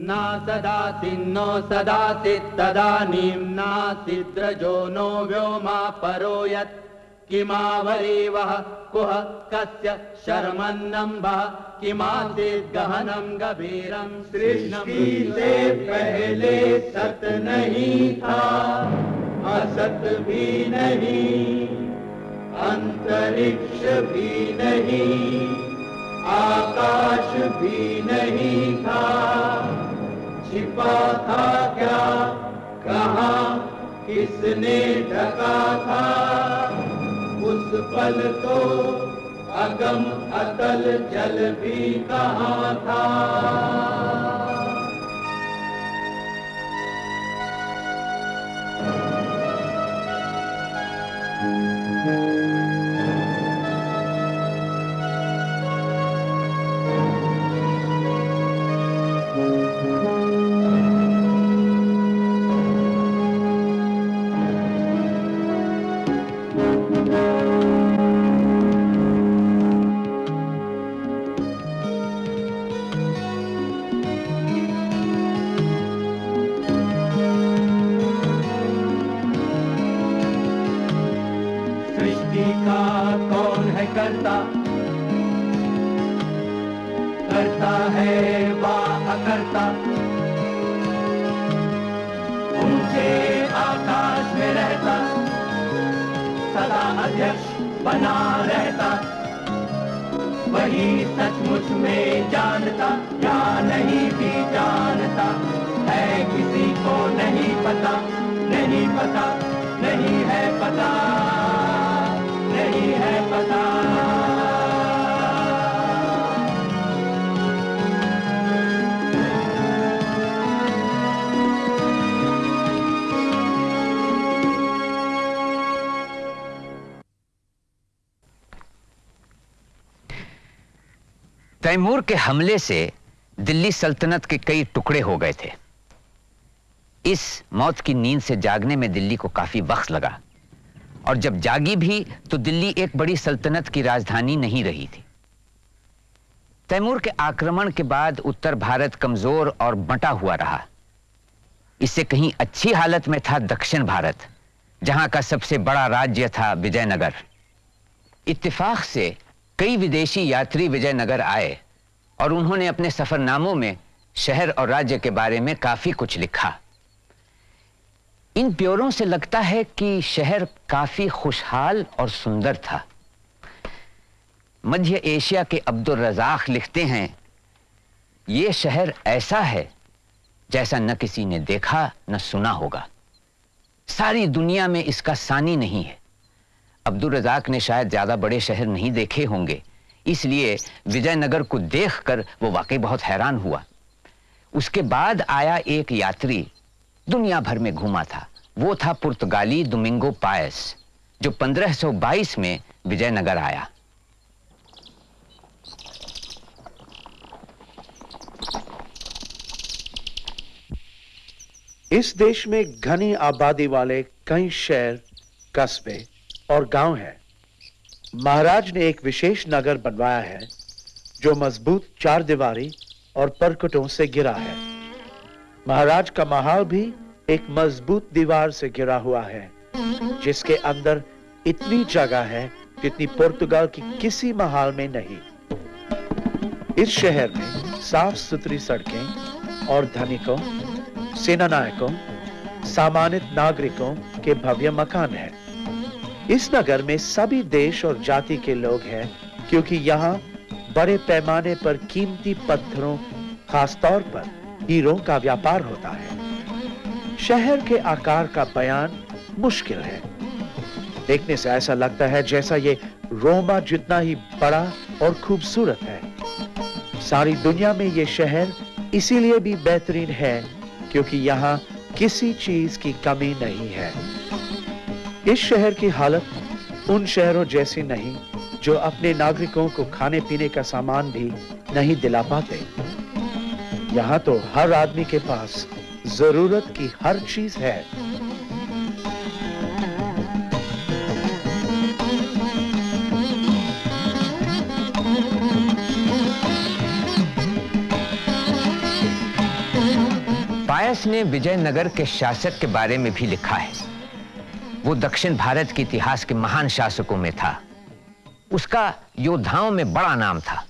न सदाति नो सदाति तदानीं नासिद्रजो नो व्योमा परो यत् किमावरीवः कुह कस्य शर्मन्नम्बः, किमासीत् गहनं गभीरं सृष्टि से पहले सत नहीं था। असत भी नहीं, अंतरिक्ष भी नहीं, आकाश भी नहीं था। छिपा था क्या? कहा, किसने ढका था? उस पल तो अगम अतल जल भी कहा था? सृष्टि वा अकर्ता ऊँचे आकाश में रहता। सदा अध्यक्ष बना रहता। वही सचमुच में जानता, या नहीं भी जानता। है किसी को नहीं पता नहीं पता, नहीं है पता, नहीं है पता। तैमूर के हमले से दिल्ली सल्तनत के कई टुकड़े हो गए थे। इस मौत की नींद से जागने में दिल्ली को काफ़ी वक्त लगा। और जब जागी भी तो दिल्ली एक बड़ी सल्तनत की राजधानी नहीं रही थी। तैमूर के आक्रमण के बाद उत्तर भारत कमज़ोर और बंटा हुआ रहा। इससे कहीं अच्छी हालत में था दक्षिण भारत, जहाँ का सबसे बड़ा राज्य था विजयनगर। इत्तेफाक से कई विदेशी यात्री विजयनगर आए और उन्होंने अपने सफरनामों में शहर और राज्य के बारे में काफ़ी कुछ लिखा। इन प्योरों से लगता है कि शहर काफ़ी खुशहाल और सुंदर था। मध्य एशिया के अब्दुल रजाक लिखते हैं, ये शहर ऐसा है जैसा न किसी ने देखा, न सुना होगा। सारी दुनिया में इसका सानी नहीं है। अब्दुल रजाक ने शायद ज़्यादा बड़े शहर नहीं देखे होंगे। इसलिए विजयनगर को देखकर वो वाकई बहुत हैरान हुआ। उसके बाद आया एक यात्री। दुनिया भर में घूमा था। वो था पुर्तगाली दुमिंगो पायस, जो 1522 में विजयनगर आया। इस देश में घनी आबादी वाले कई शहर कस्बे और गाँव है। महाराज ने एक विशेष नगर बनवाया है, जो मज़बूत चार दीवारी और परकटों से घिरा है। महाराज का महल भी एक मज़बूत दीवार से घिरा हुआ है, जिसके अंदर इतनी जगह है जितनी पुर्तगाल की किसी महल में नहीं। इस शहर में साफ़ सुथरी सड़कें और धनिकों, सेनानायकों, सामान्य नागरिकों के भव्य मकान हैं। इस नगर में सभी देश और जाति के लोग हैं, क्योंकि यहाँ बड़े पैमाने पर कीमती पत्थरों, खासतौर पर हीरों का व्यापार होता है। शहर के आकार का बयान मुश्किल है। देखने से ऐसा लगता है जैसा ये रोमा जितना ही बड़ा और खूबसूरत है। सारी दुनिया में ये शहर इसीलिए भी बेहतरीन है, क्योंकि यहाँ किसी चीज़ की कमी नहीं है। इस शहर की हालत उन शहरों जैसी नहीं, जो अपने नागरिकों को खाने पीने का सामान भी नहीं दिला पाते। यहाँ तो हर आदमी के पास ज़रूरत की हर चीज़ है। पायस ने विजयनगर के शासक के बारे में भी लिखा है। वो दक्षिण भारत के इतिहास के महान शासकों में था। उसका योद्धाओं में बड़ा नाम था।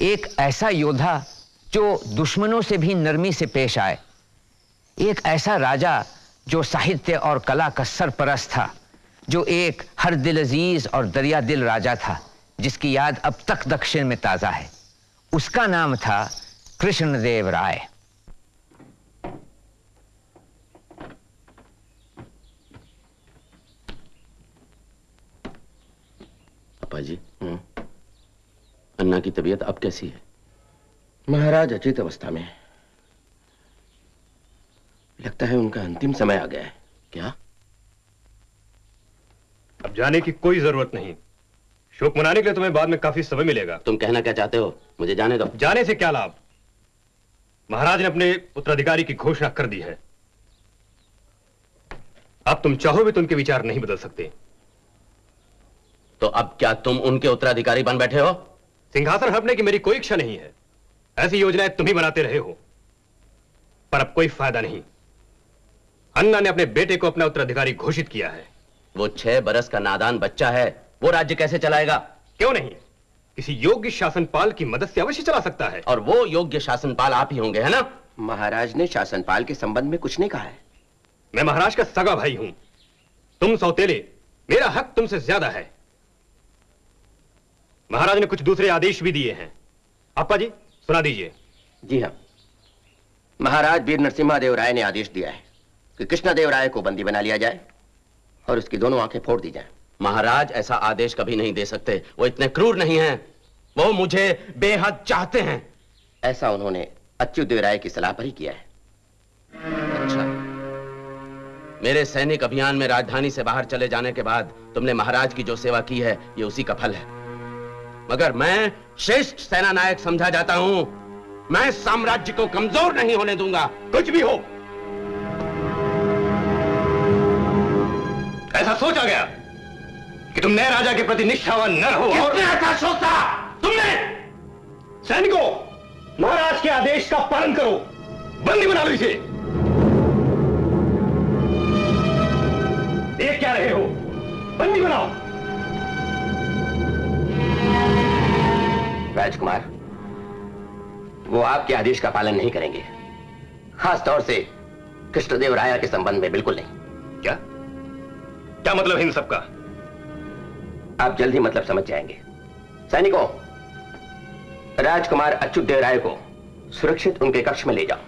एक ऐसा योद्धा जो दुश्मनों से भी नरमी से पेश आए। एक ऐसा राजा जो साहित्य और कला का सरपरस्त था, जो एक हर दिल अज़ीज़ और दरिया दिल राजा था, जिसकी याद अब तक दक्षिण में ताज़ा है। उसका नाम था कृष्णदेव राय। पापा जी हम्म। अन्ना की तबीयत अब कैसी है? महाराज अचित अवस्था में लगता है उनका अंतिम समय आ गया है। क्या? अब जाने की कोई ज़रूरत नहीं। शोक मनाने के लिए तुम्हें बाद में काफ़ी समय मिलेगा। तुम कहना क्या चाहते हो? मुझे जाने दो। जाने से क्या लाभ? महाराज ने अपने उत्तराधिकारी की घोषणा कर दी है। अब तुम चाहो भी तो उनके विचार नहीं बदल सकते। तो अब क्या तुम उनके उत्तराधिकारी बन बैठे हो? सिंहासन हड़पने की मेरी कोई इच्छा नहीं है। ऐसी योजनाएँ तुम ही बनाते रहे हो। पर अब कोई फ़ायदा नहीं। अन्ना ने अपने बेटे को अपना उत्तराधिकारी घोषित किया है। वो छह बरस का नादान बच्चा है। वो राज्य कैसे चलाएगा? क्यों नहीं? किसी योग्य शासनपाल की मदद से अवश्य चला सकता है। और वो योग्य शासनपाल आप ही होंगे है ना? महाराज ने शासनपाल के संबंध में कुछ नहीं कहा है। मैं महाराज का सगा भाई हूँ। तुम सौतेले मेरा हक तुमसे ज़्यादा है। महाराज ने कुछ दूसरे आदेश भी दिए हैं। आपा जी सुना दीजिए। जी हाँ। महाराज वीर नरसिम्हा देव राय ने आदेश दिया है कि कृष्णदेव राय को बंदी बना लिया जाए और उसकी दोनों आँखें फोड़ दी जाए। महाराज ऐसा आदेश कभी नहीं दे सकते। वो इतने क्रूर नहीं हैं। वो मुझे बेहद चाहते हैं। ऐसा उन्होंने अच्युतदेव राय की सलाह पर ही किया है। अच्छा। मेरे सैनिक अभियान में राजधानी से बाहर चले जाने के बाद तुमने महाराज की जो सेवा की है ये उसी का फल है। मगर मैं श्रेष्ठ सेना नायक समझा जाता हूँ। मैं साम्राज्य को कमज़ोर नहीं होने दूँगा। कुछ भी हो। ऐसा सोचा गया कि तुम नए राजा के प्रति निष्ठावान न रहो और ऐसा सोचा? तुमने! सैनिकों महाराज के आदेश का पालन करो। बंदी बना लो इसे। देख क्या रहे हो। बंदी बनाओ। राजकुमार वो आपके आदेश का पालन नहीं करेंगे। खास तौर से कृष्णदेव राय के संबंध में बिल्कुल नहीं। क्या? क्या मतलब है इन सबका? आप जल्द ही मतलब समझ जाएँगे। सैनिकों राजकुमार अच्युत देव राय को सुरक्षित उनके कक्ष में ले जाओ।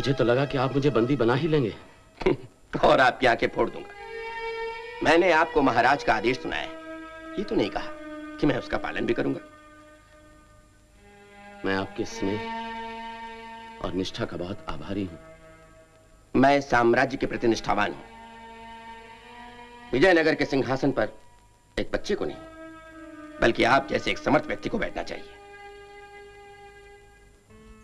मुझे तो लगा कि आप मुझे बंदी बना ही लेंगे। और आपकी आँखें फोड़ दूँगा। मैंने आपको महाराज का आदेश सुनाया है। ये तो नहीं कहा कि मैं उसका पालन भी करूँगा। मैं आपके स्नेह और निष्ठा का बहुत आभारी हूँ। मैं साम्राज्य के प्रति निष्ठावान हूँ। विजयनगर के सिंहासन पर एक बच्चे को नहीं बल्कि आप जैसे एक समर्थ व्यक्ति को बैठना चाहिए।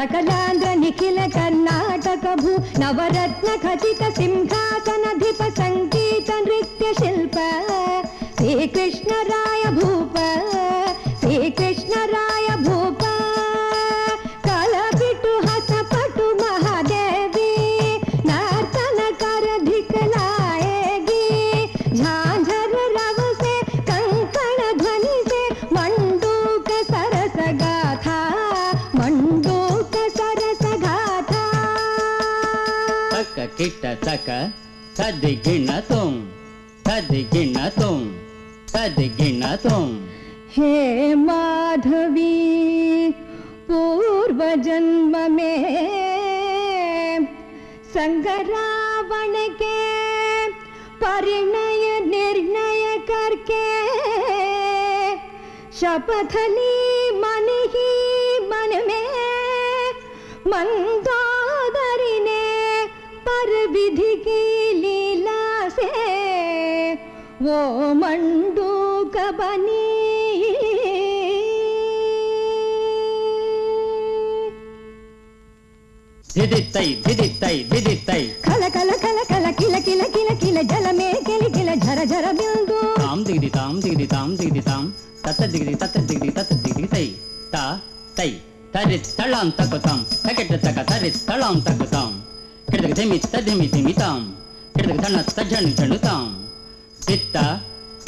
निखिल कर्णाटक भू नवरत्नखित सिंहासन अधिप सङ्गीत नृत्यशिल्प। श्रीकृष्णराय भूप श्रीकृष्णराय తకకిట తక తదిగిణతుం తదిగిణతుం తదిగిణతుం हे माधवी पूर्व पूर्व जन्म में संग रावण के परिणय निर्णय करके शपथ ली मन ही मन में मंदोदरी ने पर विधि की लीला से वो मंडूक बनी। धिदितै धिदितै धिदितै खल खल खल खल किल किल किल किल जल में किल किल झर झर बिंदु। ताम दिगदि ताम दिगदि ताम दिगदि ताम। तत दिगदि तत दिगदि तत दिगदि तै। ता तै। तरि तळां तकुतां तकेट तक तरि तळां तकुतां किडदक धिमि तधिमि धिमितां किडदक धन तझणि झणुतां दित्त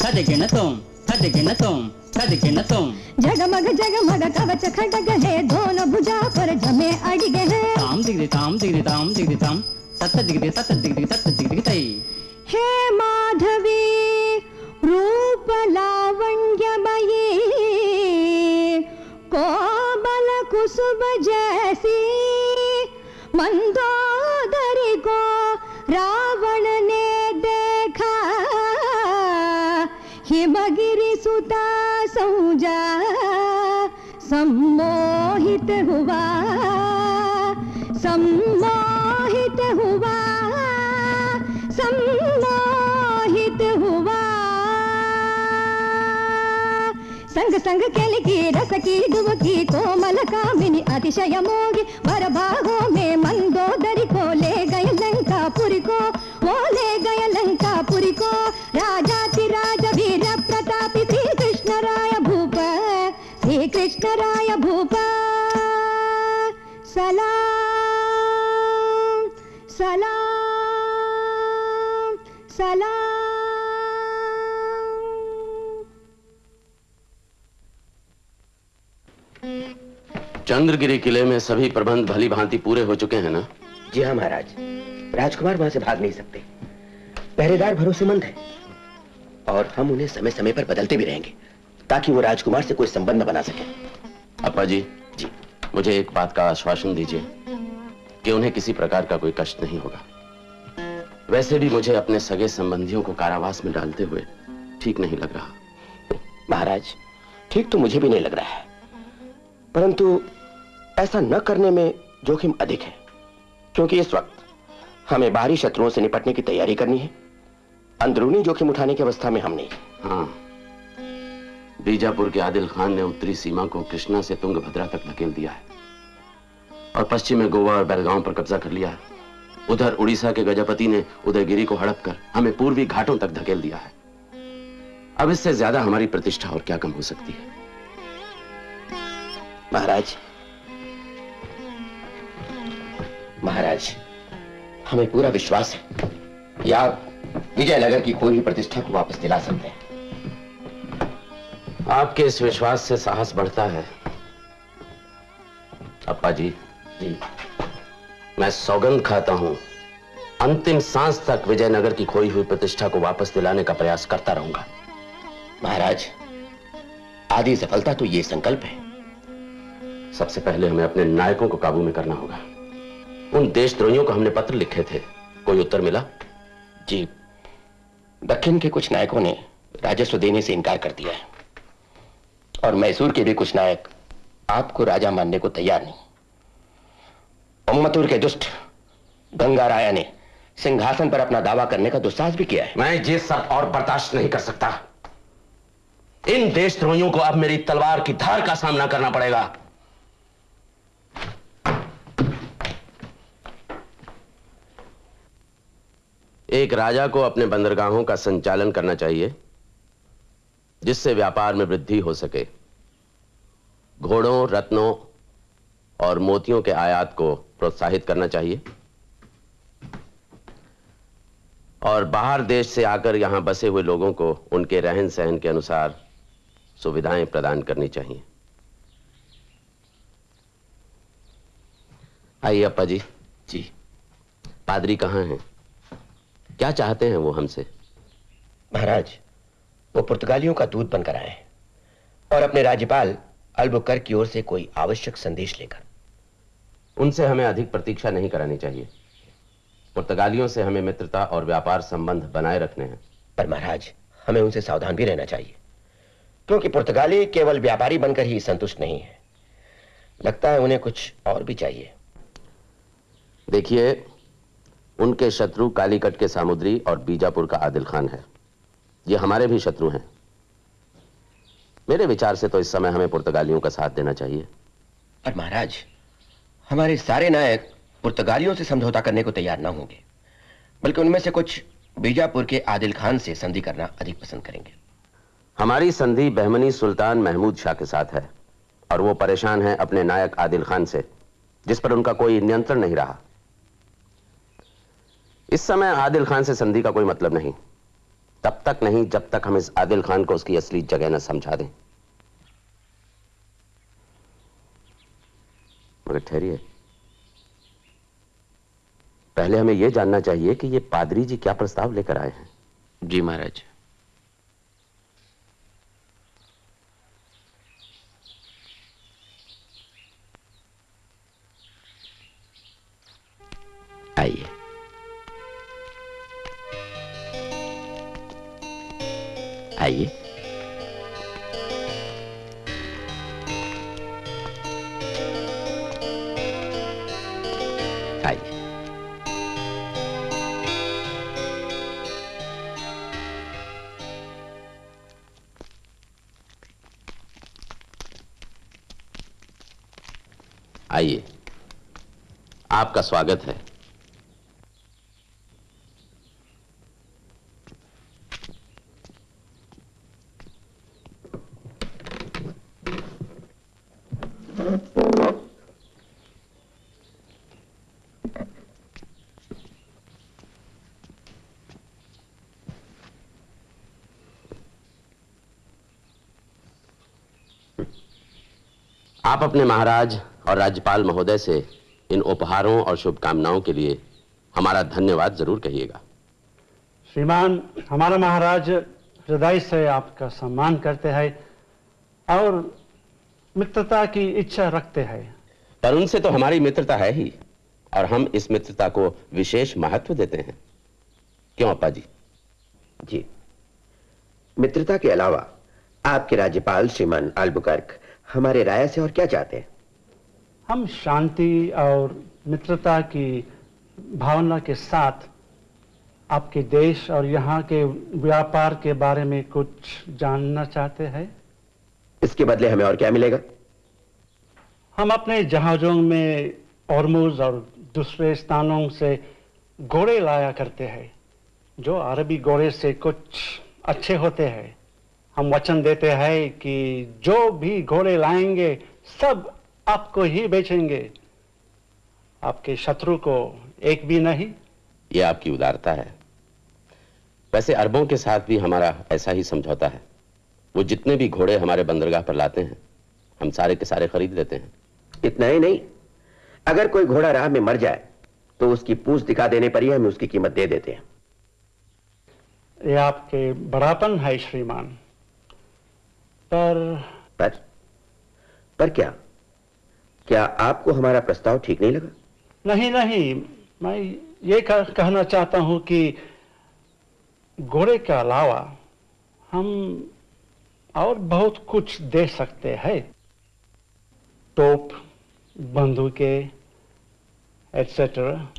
तदिगिणतों तदिगिणतों तदिगिणतों जगमग जगमग कवच खडग है दोनों भुजा पर जमे अडिगे हैं ताम दिगदि ताम दिगदि ताम दिगदि ताम तत दिगदि तत दिगदि तत दिगदि तै हे माधवी रूप लावण्यमयी कोमल कुसुम संग संग केल की रस की डुबकी कोमल कामिनी अतिशय चंद्रगिरी किले में सभी प्रबंध भली भांति पूरे हो चुके हैं ना? जी हाँ महाराज। राजकुमार वहाँ से भाग नहीं सकते। पहरेदार भरोसेमंद है और हम उन्हें समय समय पर बदलते भी रहेंगे ताकि वो राजकुमार से कोई संबंध न बना सके। अपा जी जी। मुझे एक बात का आश्वासन दीजिए कि उन्हें किसी प्रकार का कोई कष्ट नहीं होगा। वैसे भी मुझे अपने सगे संबंधियों को कारावास में डालते हुए ठीक नहीं लग रहा। महाराज ठीक तो मुझे भी नहीं लग रहा है परंतु ऐसा न करने में जोखिम अधिक है क्योंकि इस वक्त हमें बाहरी शत्रुओं से निपटने की तैयारी करनी है। अंदरूनी जोखिम उठाने की अवस्था में हम नहीं। हाँ। बीजापुर के आदिल खान ने उत्तरी सीमा को कृष्णा से तुंगभद्रा तक धकेल दिया है और पश्चिम में गोवा और बेलगांव पर कब्जा कर लिया है। उधर उड़ीसा के गजपति ने उदयगिरी को हड़प कर हमें पूर्वी घाटों तक धकेल दिया है। अब इससे ज़्यादा हमारी प्रतिष्ठा और क्या कम हो सकती है? महाराज महाराज हमें पूरा विश्वास है। कि आप विजयनगर की खोई प्रतिष्ठा को वापस दिला सकते हैं। आपके इस विश्वास से साहस बढ़ता है। अप्पा जी। जी मैं सौगंध खाता हूँ। अंतिम सांस तक विजयनगर की खोई हुई प्रतिष्ठा को वापस दिलाने का प्रयास करता रहूँगा। महाराज आदि सफलता तो ये संकल्प है। सबसे पहले हमें अपने नायकों को काबू में करना होगा। उन देशद्रोहियों को हमने पत्र लिखे थे। कोई उत्तर मिला? जी। दक्षिण के कुछ नायकों ने राजस्व देने से इनकार कर दिया है। और मैसूर के भी कुछ नायक आपको राजा मानने को तैयार नहीं। उम्मतूर के दुष्ट गंगा राया ने सिंहासन पर अपना दावा करने का दुस्साहस भी किया है। मैं ये सब और बर्दाश्त नहीं कर सकता। इन देशद्रोहियों को अब मेरी तलवार की धार का सामना करना पड़ेगा। एक राजा को अपने बंदरगाहों का संचालन करना चाहिए जिससे व्यापार में वृद्धि हो सके। घोड़ों रत्नों और मोतियों के आयात को प्रोत्साहित करना चाहिए। और बाहर देश से आकर यहाँ बसे हुए लोगों को उनके रहन सहन के अनुसार सुविधाएँ प्रदान करनी चाहिए। आइए अप्पा जी जी। पादरी कहाँ हैं? क्या चाहते हैं वो हमसे? महाराज वो पुर्तगालियों का दूध बनकर आए हैं और अपने राज्यपाल अल्बुकर की ओर से कोई आवश्यक संदेश लेकर। उनसे हमें अधिक प्रतीक्षा नहीं करानी चाहिए। पुर्तगालियों से हमें मित्रता और व्यापार संबंध बनाए रखने हैं। पर महाराज हमें उनसे सावधान भी रहना चाहिए क्योंकि पुर्तगाली केवल व्यापारी बनकर ही संतुष्ट नहीं है। लगता है उन्हें कुछ और भी चाहिए। देखिए उनके शत्रु कालीकट के सामुद्री और बीजापुर का आदिल खान है। ये हमारे भी शत्रु हैं। मेरे विचार से तो इस समय हमें पुर्तगालियों का साथ देना चाहिए। पर महाराज हमारे सारे नायक पुर्तगालियों से समझौता करने को तैयार ना होंगे बल्कि उनमें से कुछ बीजापुर के आदिल खान से संधि करना अधिक पसंद करेंगे। हमारी संधि बहमनी सुल्तान महमूद शाह के साथ है और वो परेशान है अपने नायक आदिल खान से जिस पर उनका कोई नियंत्रण नहीं रहा। इस समय आदिल खान से संधि का कोई मतलब नहीं। तब तक नहीं, जब तक हम इस आदिल खान को उसकी असली जगह न समझा दें। मगर ठहरिए। पहले हमें यह जानना चाहिए कि ये पादरी जी क्या प्रस्ताव लेकर आए हैं। जी महाराज। आइए। आइए। आइए। आइए। आपका स्वागत है। आप अपने महाराज और राज्यपाल महोदय से इन उपहारों और शुभकामनाओं के लिए हमारा धन्यवाद ज़रूर कहिएगा। श्रीमान हमारा महाराज हृदय से आपका सम्मान करते हैं और मित्रता की इच्छा रखते हैं। पर उनसे तो हमारी मित्रता है ही और हम इस मित्रता को विशेष महत्व देते हैं। क्यों अपा जी जी मित्रता के अलावा आपके राज्यपाल श्रीमान अल्बुकर्क हमारे राय से और क्या चाहते हैं? हम शांति और मित्रता की भावना के साथ आपके देश और यहाँ के व्यापार के बारे में कुछ जानना चाहते हैं? इसके बदले हमें और क्या मिलेगा? हम अपने जहाजों में औरमुज और दूसरे स्थानों से घोड़े लाया करते हैं जो अरबी घोड़े से कुछ अच्छे होते हैं। हम वचन देते हैं कि जो भी घोड़े लाएँगे सब आपको ही बेचेंगे। आपके शत्रु को एक भी नहीं। यह आपकी उदारता है। वैसे अरबों के साथ भी हमारा ऐसा ही समझौता है। वो जितने भी घोड़े हमारे बंदरगाह पर लाते हैं हम सारे के सारे खरीद लेते हैं। इतना ही नहीं। अगर कोई घोड़ा राह में मर जाए तो उसकी पूछ दिखा देने पर ही हम उसकी कीमत दे देते हैं। ये आपके बड़ापन है श्रीमान। पर पर? पर क्या? क्या आपको हमारा प्रस्ताव ठीक नहीं लगा? नहीं नहीं। मैं ये कह, कहना चाहता हूँ कि घोड़े के अलावा हम और बहुत कुछ दे सकते हैं। टोप बंदूकें एटसेट्रा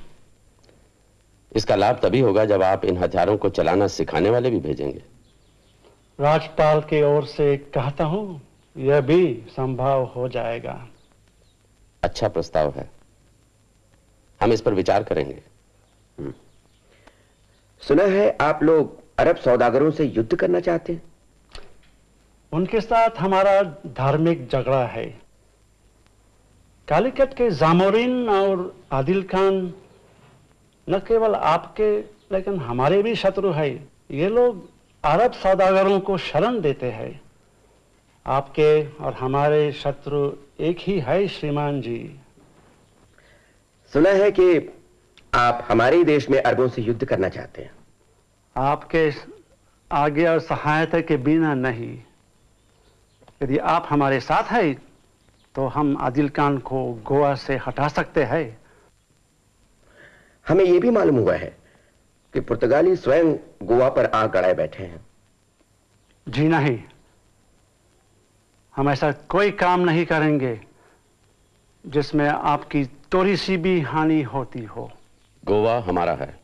इसका लाभ तभी होगा जब आप इन हथियारों को चलाना सिखाने वाले भी भेजेंगे। राज्यपाल की ओर से कहता हूँ यह भी संभव हो जाएगा। अच्छा प्रस्ताव है। हम इस पर विचार करेंगे। हम्म। सुना है आप लोग अरब सौदागरों से युद्ध करना चाहते हैं? उनके साथ हमारा धार्मिक झगड़ा है। कालीकट के जामोरिन और आदिल खान न केवल आपके लेकिन हमारे भी शत्रु है। ये लोग अरब सौदागरों को शरण देते हैं। आपके और हमारे शत्रु एक ही है श्रीमान जी। सुना है कि आप हमारे देश में अरबों से युद्ध करना चाहते हैं। आपके आगे और सहायता के बिना नहीं। यदि आप हमारे साथ हैं तो हम आदिल खान को गोवा से हटा सकते हैं। हमें यह भी मालूम हुआ है कि पुर्तगाली स्वयं गोवा पर आग गड़ाए बैठे हैं। जी नहीं। हम ऐसा कोई काम नहीं करेंगे जिसमें आपकी थोड़ी सी भी हानि होती हो। गोवा हमारा है।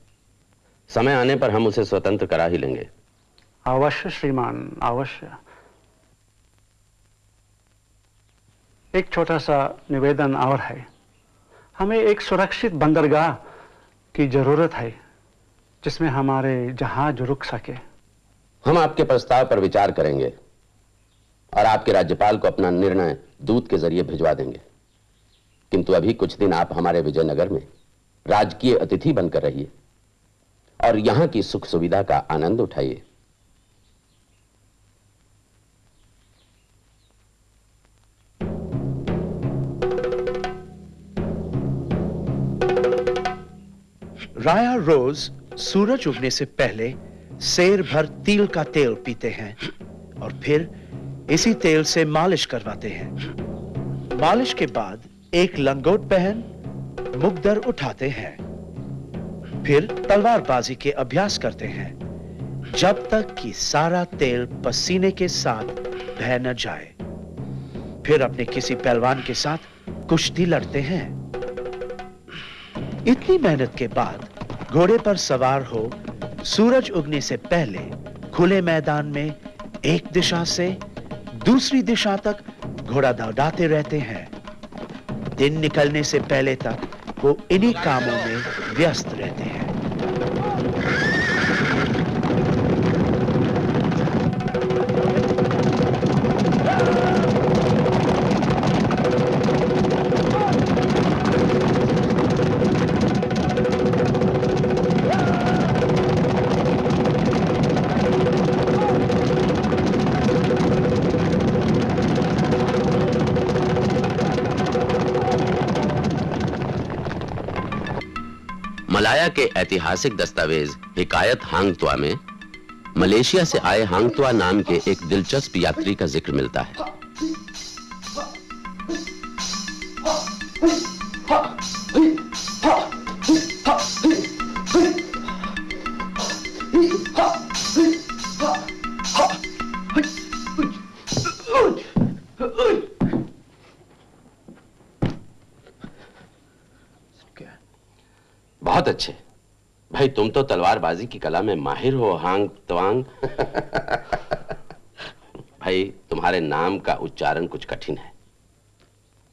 समय आने पर हम उसे स्वतंत्र करा ही लेंगे। अवश्य श्रीमान अवश्य। एक छोटा सा निवेदन और है। हमें एक सुरक्षित बंदरगाह की ज़रूरत है। जिसमें हमारे जहाज़ रुक सके। हम आपके प्रस्ताव पर विचार करेंगे और आपके राज्यपाल को अपना निर्णय दूत के ज़रिए भिजवा देंगे। किंतु अभी कुछ दिन आप हमारे विजयनगर में राजकीय अतिथि बनकर रहिए और यहाँ की सुख सुविधा का आनंद उठाइए। राया रोज सूरज उगने से पहले शेर भर तिल का तेल पीते हैं और फिर इसी तेल से मालिश करवाते हैं। मालिश के बाद एक लंगोट पहन मुकदर उठाते हैं। फिर तलवारबाजी के अभ्यास करते हैं, जब तक कि सारा तेल पसीने के साथ बह न जाए। फिर अपने किसी पहलवान के साथ कुश्ती लड़ते हैं। इतनी मेहनत के बाद घोड़े पर सवार हो, सूरज उगने से पहले खुले मैदान में एक दिशा से दूसरी दिशा तक घोड़ा दौड़ाते रहते हैं। दिन निकलने से पहले तक वो इन्हीं कामों में व्यस्त रहते हैं। मलाया के ऐतिहासिक दस्तावेज़, हिकायत हांगतुआ में, मलेशिया से आए हांगतुआ नाम के एक दिलचस्प यात्री का ज़िक्र मिलता है। तुम तो तलवारबाजी की कला में माहिर हो हांग तवांग। भाई तुम्हारे नाम का उच्चारण कुछ कठिन है।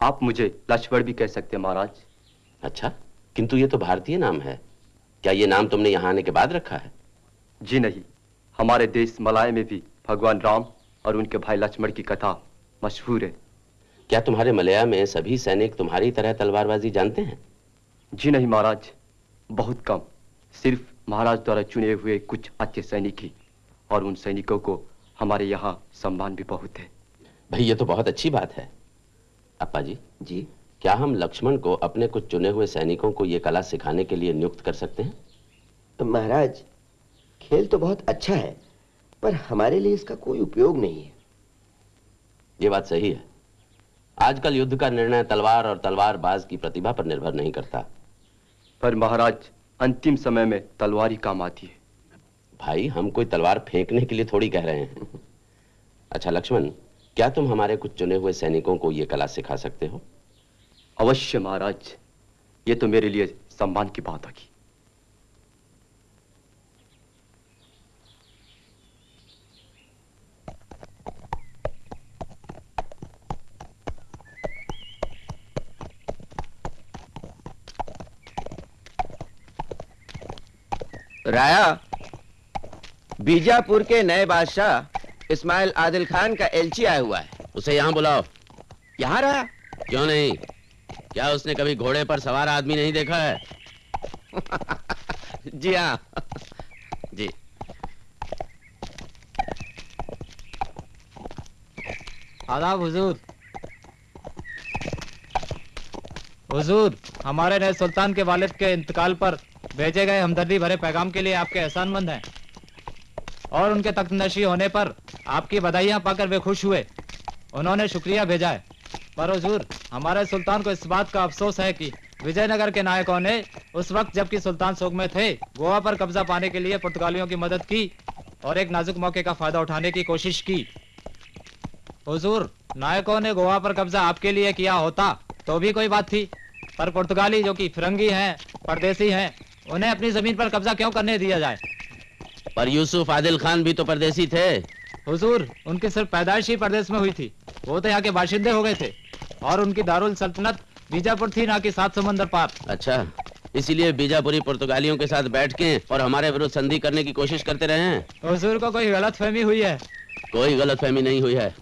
आप मुझे लक्ष्मण भी कह सकते हैं महाराज। अच्छा किंतु ये तो भारतीय नाम है। क्या ये नाम तुमने यहाँ आने के बाद रखा है? जी नहीं हमारे देश मलाय में भी भगवान राम और उनके भाई लक्ष्मण की कथा मशहूर है। क्या तुम्हारे मलया में सभी सैनिक तुम्हारी तरह तलवारबाजी जानते हैं? जी नहीं महाराज बहुत कम। सिर्फ़ महाराज द्वारा चुने हुए कुछ अच्छे सैनिक ही और उन सैनिकों को हमारे यहाँ सम्मान भी बहुत है। भाई ये तो बहुत अच्छी बात है। अप्पा जी जी। क्या हम लक्ष्मण को अपने कुछ चुने हुए सैनिकों को ये कला सिखाने के लिए नियुक्त कर सकते हैं? तो महाराज खेल तो बहुत अच्छा है पर हमारे लिए इसका कोई उपयोग नहीं है। ये बात सही है। आजकल युद्ध का निर्णय तलवार और तलवारबाज की प्रतिभा पर निर्भर नहीं करता। पर महाराज अंतिम समय में तलवार ही काम आती है। भाई हम कोई तलवार फेंकने के लिए थोड़ी कह रहे हैं। अच्छा लक्ष्मण क्या तुम हमारे कुछ चुने हुए सैनिकों को यह कला सिखा सकते हो? अवश्य महाराज ये तो मेरे लिए सम्मान की बात होगी। राया बीजापुर के नए बादशाह इस्माइल आदिल खान का एलची आया हुआ है। उसे यहाँ बुलाओ। यहाँ रहा? क्यों नहीं? क्या उसने कभी घोड़े पर सवार आदमी नहीं देखा है? जी हाँ। जी। आदाब हुजूर। हुजूर हमारे नए सुल्तान के वालिद के इंतकाल पर भेजे गए हमदर्दी भरे पैगाम के लिए आपके एहसानमंद हैं। और उनके तख्त नशी होने पर आपकी बधाइयाँ पाकर वे खुश हुए। उन्होंने शुक्रिया भेजा है। पर हुजूर, हमारे सुल्तान को इस बात का अफसोस है कि विजयनगर के नायकों ने उस वक्त जबकि सुल्तान सोग में थे, गोवा पर कब्जा पाने के लिए पुर्तगालियों की मदद की और एक नाजुक मौके का फ़ायदा उठाने की कोशिश की। हुजूर, नायकों ने गोवा पर कब्जा आपके लिए किया होता तो भी कोई बात थी, पर पुर्तगाली जो कि फिरंगी हैं, परदेसी हैं उन्हें अपनी ज़मीन पर कब्जा क्यों करने दिया जाए? पर यूसुफ आदिल खान भी तो परदेसी थे। हुजूर उनकी सिर्फ़ पैदाइश ही प्रदेश में हुई थी। वो तो यहाँ के बाशिंदे हो गए थे। और उनकी दारुल सल्तनत बीजापुर थी ना कि सात समंदर पार। अच्छा इसीलिए बीजापुरी पुर्तगालियों के साथ बैठ के और हमारे विरुद्ध संधि करने की कोशिश करते रहे हैं। हुजूर को कोई गलत फहमी हुई है? कोई गलत फहमी नहीं हुई है।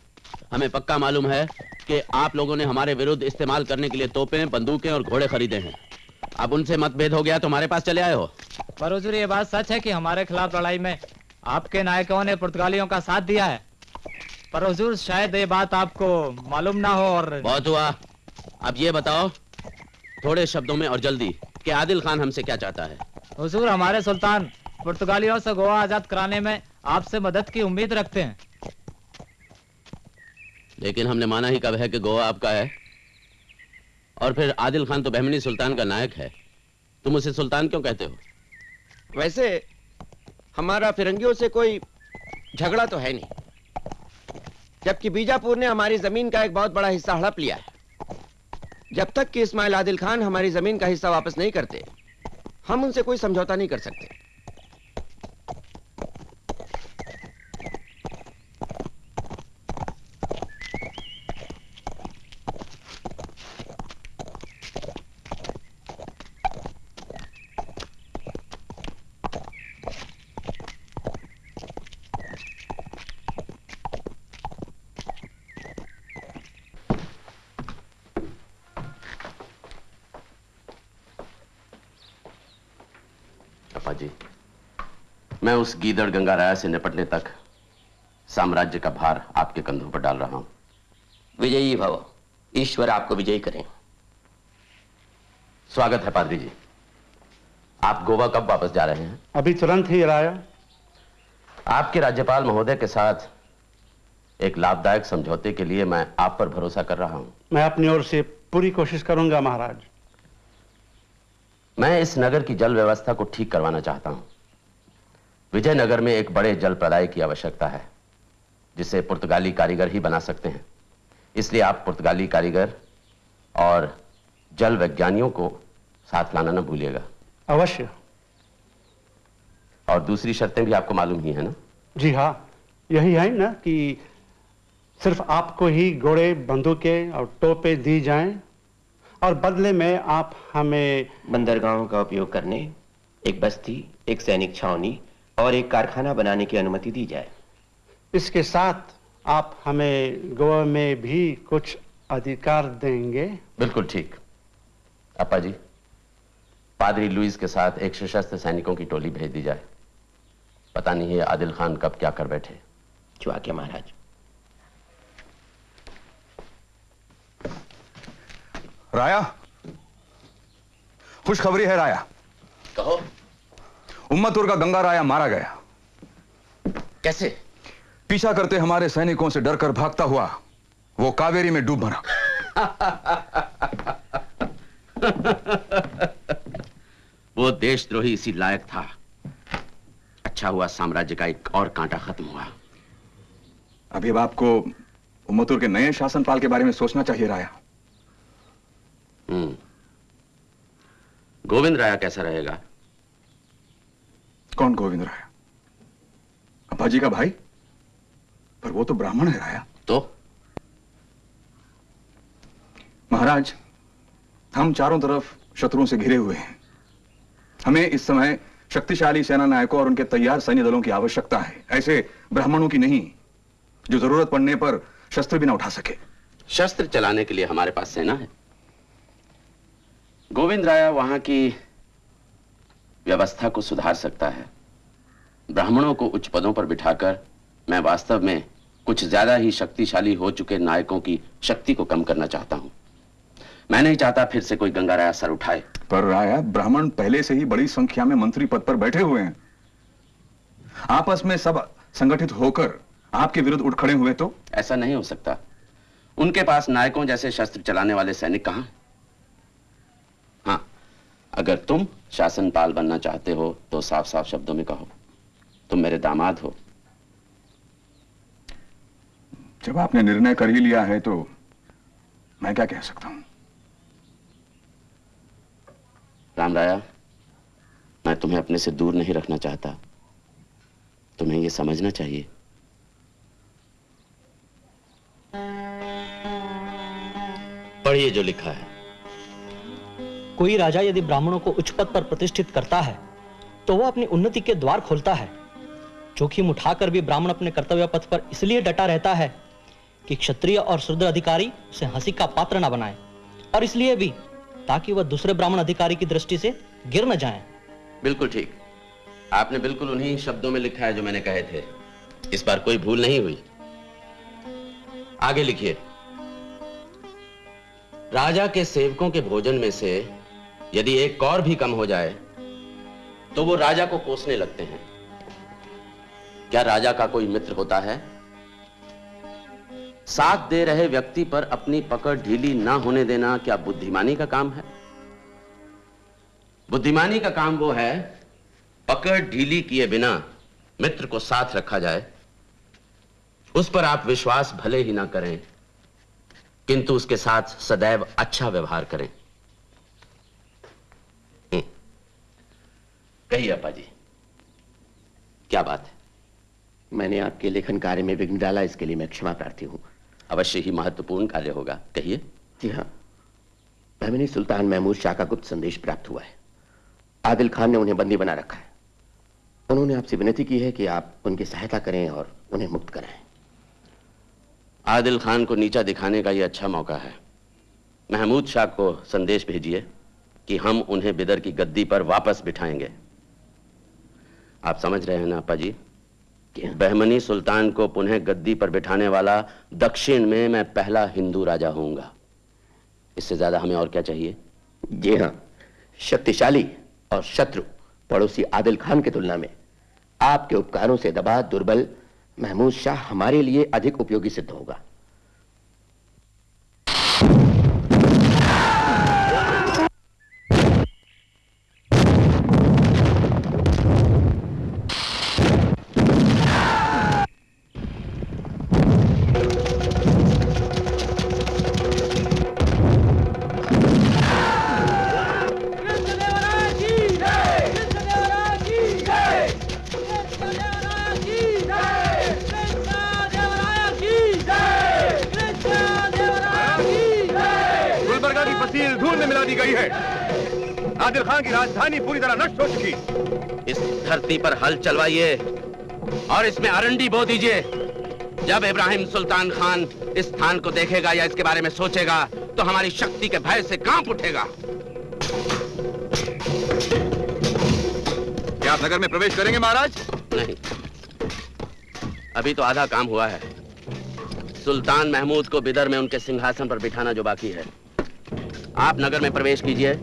हमें पक्का मालूम है कि आप लोगों ने हमारे विरुद्ध इस्तेमाल करने के लिए तोपें बंदूकें और घोड़े खरीदे हैं। अब उनसे मतभेद हो गया तुम्हारे पास चले आए हो। पर हुजूर ये बात सच है कि हमारे खिलाफ लड़ाई में आपके नायकों ने पुर्तगालियों का साथ दिया है। पर हुजूर शायद ये बात आपको मालूम ना हो और बहुत हुआ। अब ये बताओ थोड़े शब्दों में और जल्दी कि आदिल खान हमसे क्या चाहता है? हुजूर हमारे सुल्तान पुर्तगालियों से गोवा आज़ाद कराने में आपसे मदद की उम्मीद रखते हैं। लेकिन हमने माना ही कब है कि गोवा आपका है। और फिर आदिल खान तो बहमनी सुल्तान का नायक है। तुम उसे सुल्तान क्यों कहते हो? वैसे, हमारा फिरंगियों से कोई झगड़ा तो है नहीं। जबकि बीजापुर ने हमारी ज़मीन का एक बहुत बड़ा हिस्सा हड़प लिया है। जब तक कि इस्माइल आदिल खान हमारी ज़मीन का हिस्सा वापस नहीं करते, हम उनसे कोई समझौता नहीं कर सकते अपा जी मैं उस गीदड़ गंगा राया से निपटने तक साम्राज्य का भार आपके कंधों पर डाल रहा हूँ। विजयी भव। ईश्वर आपको विजयी करें स्वागत है पादरी जी। आप गोवा कब वापस जा रहे हैं? अभी तुरंत ही राया। आपके राज्यपाल महोदय के साथ एक लाभदायक समझौते के लिए मैं आप पर भरोसा कर रहा हूँ। मैं अपनी ओर से पूरी कोशिश करूँगा महाराज। मैं इस नगर की जल व्यवस्था को ठीक करवाना चाहता हूँ। विजयनगर में एक बड़े जल प्रदाय की आवश्यकता है जिसे पुर्तगाली कारीगर ही बना सकते हैं। इसलिए आप पुर्तगाली कारीगर और जल वैज्ञानियों को साथ लाना न भूलिएगा। अवश्य। और दूसरी शर्तें भी आपको मालूम ही है ना? जी हाँ यही है ना कि सिर्फ़ आपको ही घोड़े बंदूकें और टोपे दी जाएँ और बदले में आप हमें बंदरगाहों का उपयोग करने एक बस्ती एक सैनिक छावनी और एक कारखाना बनाने की अनुमति दी जाए। इसके साथ आप हमें गोवा में भी कुछ अधिकार देंगे? बिल्कुल ठीक। अपा जी पादरी लुइस के साथ एक सशस्त्र सैनिकों की टोली भेज दी जाए। पता नहीं है आदिल खान कब क्या कर बैठे। जो आज्ञा महाराज। राया खुशखबरी है राया। कहो। उम्मतुर का गंगा राया मारा गया। कैसे? पीछा करते हमारे सैनिकों से डरकर भागता हुआ वो कावेरी में डूब मरा। वो देशद्रोही इसी लायक था। अच्छा हुआ साम्राज्य का एक और कांटा खत्म हुआ। अभी अब आपको उम्मतुर के नए शासनपाल के बारे में सोचना चाहिए राया। हम्म। गोविंद राया कैसा रहेगा? कौन गोविंद राया? अब्बाजी का भाई? पर वो तो ब्राह्मण है राया। तो? महाराज हम चारों तरफ़ शत्रुओं से घिरे हुए हैं। हमें इस समय शक्तिशाली सेना नायकों और उनके तैयार सैन्य दलों की आवश्यकता है। ऐसे ब्राह्मणों की नहीं जो ज़रूरत पड़ने पर शस्त्र भी ना उठा सके। शस्त्र चलाने के लिए हमारे पास सेना है। गोविंद राया वहाँ की व्यवस्था को सुधार सकता है। ब्राह्मणों को उच्च पदों पर बिठाकर मैं वास्तव में कुछ ज़्यादा ही शक्तिशाली हो चुके नायकों की शक्ति को कम करना चाहता हूँ। मैं नहीं चाहता फिर से कोई गंगा राया सर उठाए। पर राया ब्राह्मण पहले से ही बड़ी संख्या में मंत्री पद पर बैठे हुए हैं। आपस में सब संगठित होकर आपके विरुद्ध उठ खड़े हुए तो? ऐसा नहीं हो सकता। उनके पास नायकों जैसे शस्त्र चलाने वाले सैनिक कहाँ अगर तुम शासनपाल बनना चाहते हो तो साफ़ साफ़ शब्दों में कहो। तुम मेरे दामाद हो। जब आपने निर्णय कर ही लिया है तो मैं क्या कह सकता हूँ? राम राया मैं तुम्हें अपने से दूर नहीं रखना चाहता। तुम्हें यह समझना चाहिए। पढ़िए जो लिखा है। कोई राजा यदि ब्राह्मणों को उच्च पद पर प्रतिष्ठित करता है तो वह अपनी उन्नति के द्वार खोलता है। जोखिम उठाकर भी ब्राह्मण अपने कर्तव्य पथ पर इसलिए डटा रहता है कि क्षत्रिय और शुद्र अधिकारी उसे हँसी का पात्र न बनाए, और इसलिए भी ताकि वह दूसरे ब्राह्मण अधिकारी की दृष्टि से गिर न जाए। बिल्कुल ठीक। आपने बिल्कुल उन्हीं शब्दों में लिखा है जो मैंने कहे थे। इस बार कोई भूल नहीं हुई। आगे लिखिए। राजा के सेवकों के भोजन में से यदि एक कौर भी कम हो जाए तो वो राजा को कोसने लगते हैं। क्या राजा का कोई मित्र होता है? साथ दे रहे व्यक्ति पर अपनी पकड़ ढीली ना होने देना क्या बुद्धिमानी का काम है? बुद्धिमानी का काम वो है, पकड़ ढीली किए बिना मित्र को साथ रखा जाए। उस पर आप विश्वास भले ही ना करें, किंतु उसके साथ सदैव अच्छा व्यवहार करें। कहिए अपा जी क्या बात है? मैंने आपके लेखन कार्य में विघ्न डाला इसके लिए मैं क्षमा प्रार्थी हूँ। अवश्य ही महत्वपूर्ण कार्य होगा। कहिए। जी हाँ। बहमनी सुल्तान महमूद शाह का गुप्त संदेश प्राप्त हुआ है। आदिल खान ने उन्हें बंदी बना रखा है। उन्होंने आपसे विनती की है कि आप उनकी सहायता करें और उन्हें मुक्त कराएँ। आदिल खान को नीचा दिखाने का यह अच्छा मौका है। महमूद शाह को संदेश भेजिए कि हम उन्हें बिदर की गद्दी पर वापस बिठाएँगे। आप समझ रहे हैं ना अपा जी बहमनी सुल्तान को पुनः गद्दी पर बिठाने वाला दक्षिण में मैं पहला हिंदू राजा होऊँगा। इससे ज़्यादा हमें और क्या चाहिए? जी हाँ शक्तिशाली और शत्रु पड़ोसी आदिल खान की तुलना में। आपके उपकारों से दबा दुर्बल महमूद शाह हमारे लिए अधिक उपयोगी सिद्ध होगा। धरती पर हल चलवाइए और इसमें अरंडी बो दीजिए। जब इब्राहिम सुल्तान खान इस स्थान को देखेगा या इसके बारे में सोचेगा तो हमारी शक्ति के भय से काँप उठेगा। क्या आप नगर में प्रवेश करेंगे महाराज? नहीं। अभी तो आधा काम हुआ है। सुल्तान महमूद को बिदर में उनके सिंहासन पर बिठाना जो बाकी है। आप नगर में प्रवेश कीजिए।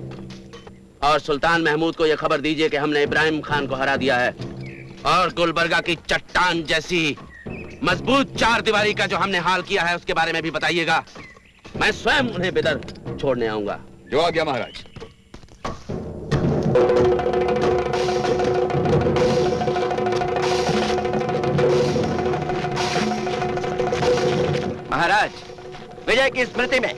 और सुल्तान महमूद को यह खबर दीजिए कि हमने इब्राहिम खान को हरा दिया है। और गुलबर्गा की चट्टान जैसी मज़बूत चार दीवारी का जो हमने हाल किया है उसके बारे में भी बताइएगा। मैं स्वयं उन्हें बिदर छोड़ने आऊँगा। जो आ गया महाराज। महाराज विजय की स्मृति में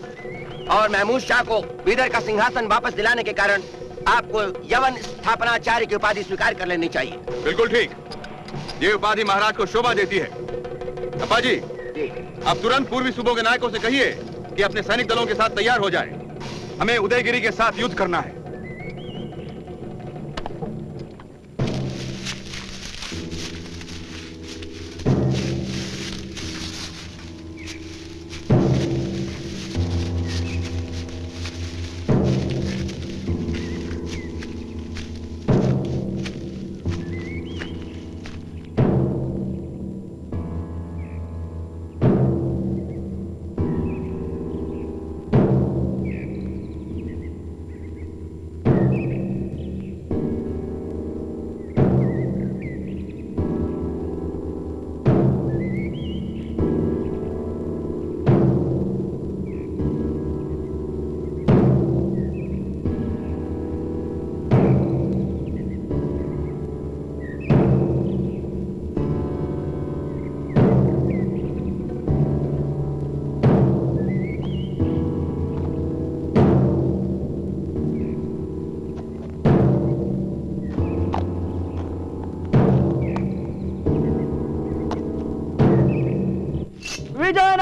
और महमूद शाह को बीदर का सिंहासन वापस दिलाने के कारण आपको यवन स्थापनाचार्य की उपाधि स्वीकार कर लेनी चाहिए। बिल्कुल ठीक। ये उपाधि महाराज को शोभा देती है। अप्पा जी। अब तुरंत पूर्वी सूबों के नायकों से कहिए कि अपने सैनिक दलों के साथ तैयार हो जाएँ। हमें उदयगिरी के साथ युद्ध करना है।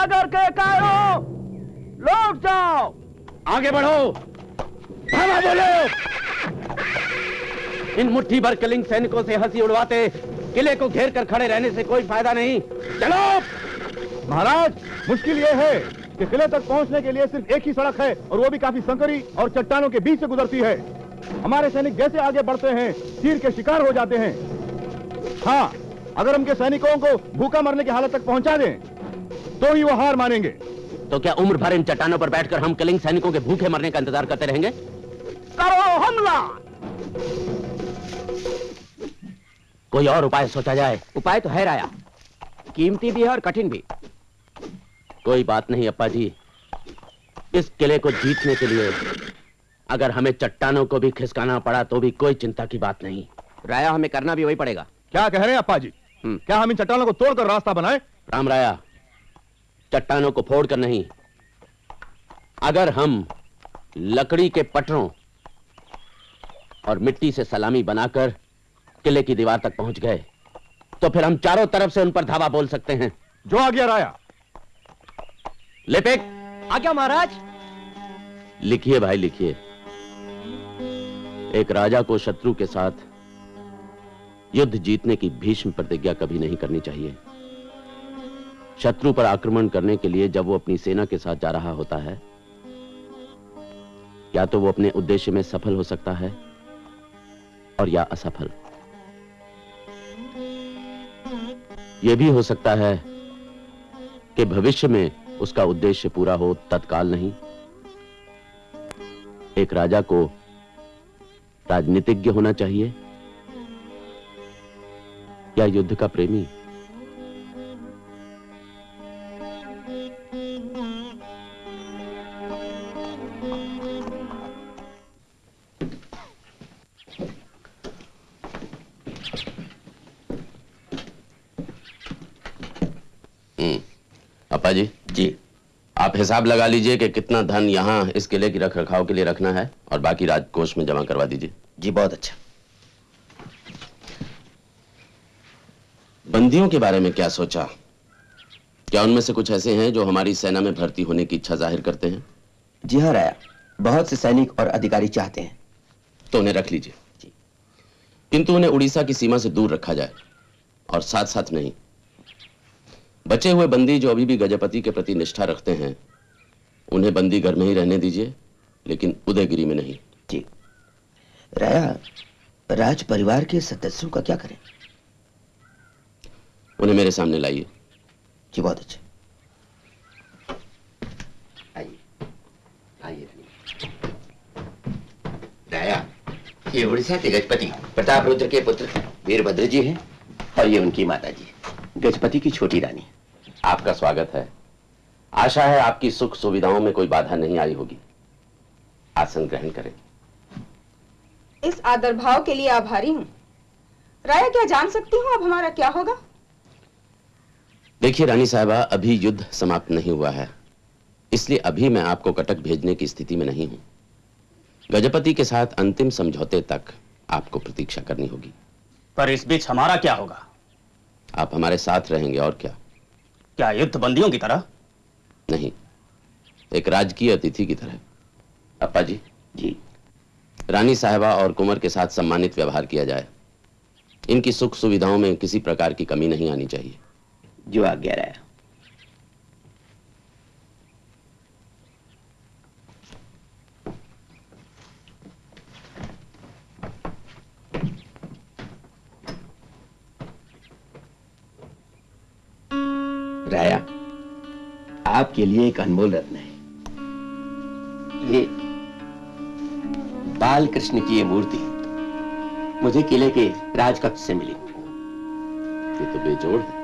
नगर के कायरों। लौट जाओ। आगे बढ़ो। हवा बोलो। इन मुट्ठी भर कलिंग सैनिकों से हँसी उड़वाते किले को घेर कर खड़े रहने से कोई फ़ायदा नहीं। चलो। महाराज, मुश्किल ये है कि किले तक पहुँचने के लिए सिर्फ़ एक ही सड़क है और वो भी काफ़ी संकरी और चट्टानों के बीच से गुजरती है। हमारे सैनिक जैसे आगे बढ़ते हैं, तीर के शिकार हो जाते हैं। हाँ अगर उनके सैनिकों को भूखा मरने की हालत तक पहुँचा दें तो ही वो हार मानेंगे। तो क्या उम्र भर इन चट्टानों पर बैठकर हम कलिंग सैनिकों के भूखे मरने का इंतज़ार करते रहेंगे? करो हमला! कोई और उपाय सोचा जाए? उपाय तो है राया। कीमती भी है और कठिन भी। कोई बात नहीं अप्पा जी इस किले को जीतने के लिए अगर हमें चट्टानों को भी खिसकाना पड़ा तो भी कोई चिंता की बात नहीं। राया हमें करना भी वही पड़ेगा। क्या कह रहे हैं अप्पा जी क्या हम इन चट्टानों को तोड़कर रास्ता बनाए? राम राया चट्टानों को फोड़कर नहीं। अगर हम लकड़ी के पटरों और मिट्टी से सलामी बनाकर किले की दीवार तक पहुँच गए तो फिर हम चारों तरफ़ से उन पर धावा बोल सकते हैं। जो आ गया राया। लिपिक। आ गया महाराज। लिखिए भाई लिखिए। एक राजा को शत्रु के साथ युद्ध जीतने की भीष्म प्रतिज्ञा कभी नहीं करनी चाहिए। शत्रु पर आक्रमण करने के लिए जब वो अपनी सेना के साथ जा रहा होता है, या तो वो अपने उद्देश्य में सफल हो सकता है और या असफल। यह भी हो सकता है कि भविष्य में उसका उद्देश्य पूरा हो, तत्काल नहीं। एक राजा को राजनीतिज्ञ होना चाहिए, या युद्ध का प्रेमी। हिसाब लगा लीजिए कि कितना धन यहाँ इस किले की रख रखाव के लिए रखना है और बाकी राजकोष में जमा करवा दीजिए। जी बहुत अच्छा। बंदियों के बारे में क्या सोचा? क्या उनमें से कुछ ऐसे हैं जो हमारी सेना में भर्ती होने की इच्छा ज़ाहिर करते हैं? जी हाँ राया। बहुत से सैनिक और अधिकारी चाहते हैं। तो उन्हें रख लीजिए। किंतु उन्हें उड़ीसा की सीमा से दूर रखा जाए और साथ साथ नहीं। बचे हुए बंदी जो अभी भी गजपति के प्रति निष्ठा रखते हैं उन्हें बंदी घर में ही रहने दीजिए लेकिन उदयगिरी में नहीं। जी। राया राज परिवार के सदस्यों का क्या करें? उन्हें मेरे सामने लाइए। जी बहुत अच्छा। आइए। राया ये उड़ीसा के गजपति प्रताप रुद्र के पुत्र वीरभद्र जी हैं और ये उनकी माता जी गजपति की छोटी रानी। आपका स्वागत है। आशा है आपकी सुख सुविधाओं में कोई बाधा नहीं आई होगी। आसन ग्रहण करें। इस आदर भाव के लिए आभारी हूँ। राया क्या जान सकती हूँ अब हमारा क्या होगा? देखिए रानी साहबा अभी युद्ध समाप्त नहीं हुआ है। इसलिए अभी मैं आपको कटक भेजने की स्थिति में नहीं हूँ। गजपति के साथ अंतिम समझौते तक आपको प्रतीक्षा करनी होगी। पर इस बीच हमारा क्या होगा? आप हमारे साथ रहेंगे और क्या? क्या युद्ध बंदियों की तरह? नहीं एक राजकीय अतिथि की तरह। अपा जी। जी रानी साहबा और कुंवर के साथ सम्मानित व्यवहार किया जाए। इनकी सुख सुविधाओं में किसी प्रकार की कमी नहीं आनी चाहिए। जो आज्ञा राया आपके लिए एक अनमोल रत्न है। ये बाल कृष्ण की ये मूर्ति मुझे किले के राजकक्ष से मिली। ये तो बेजोड़ है।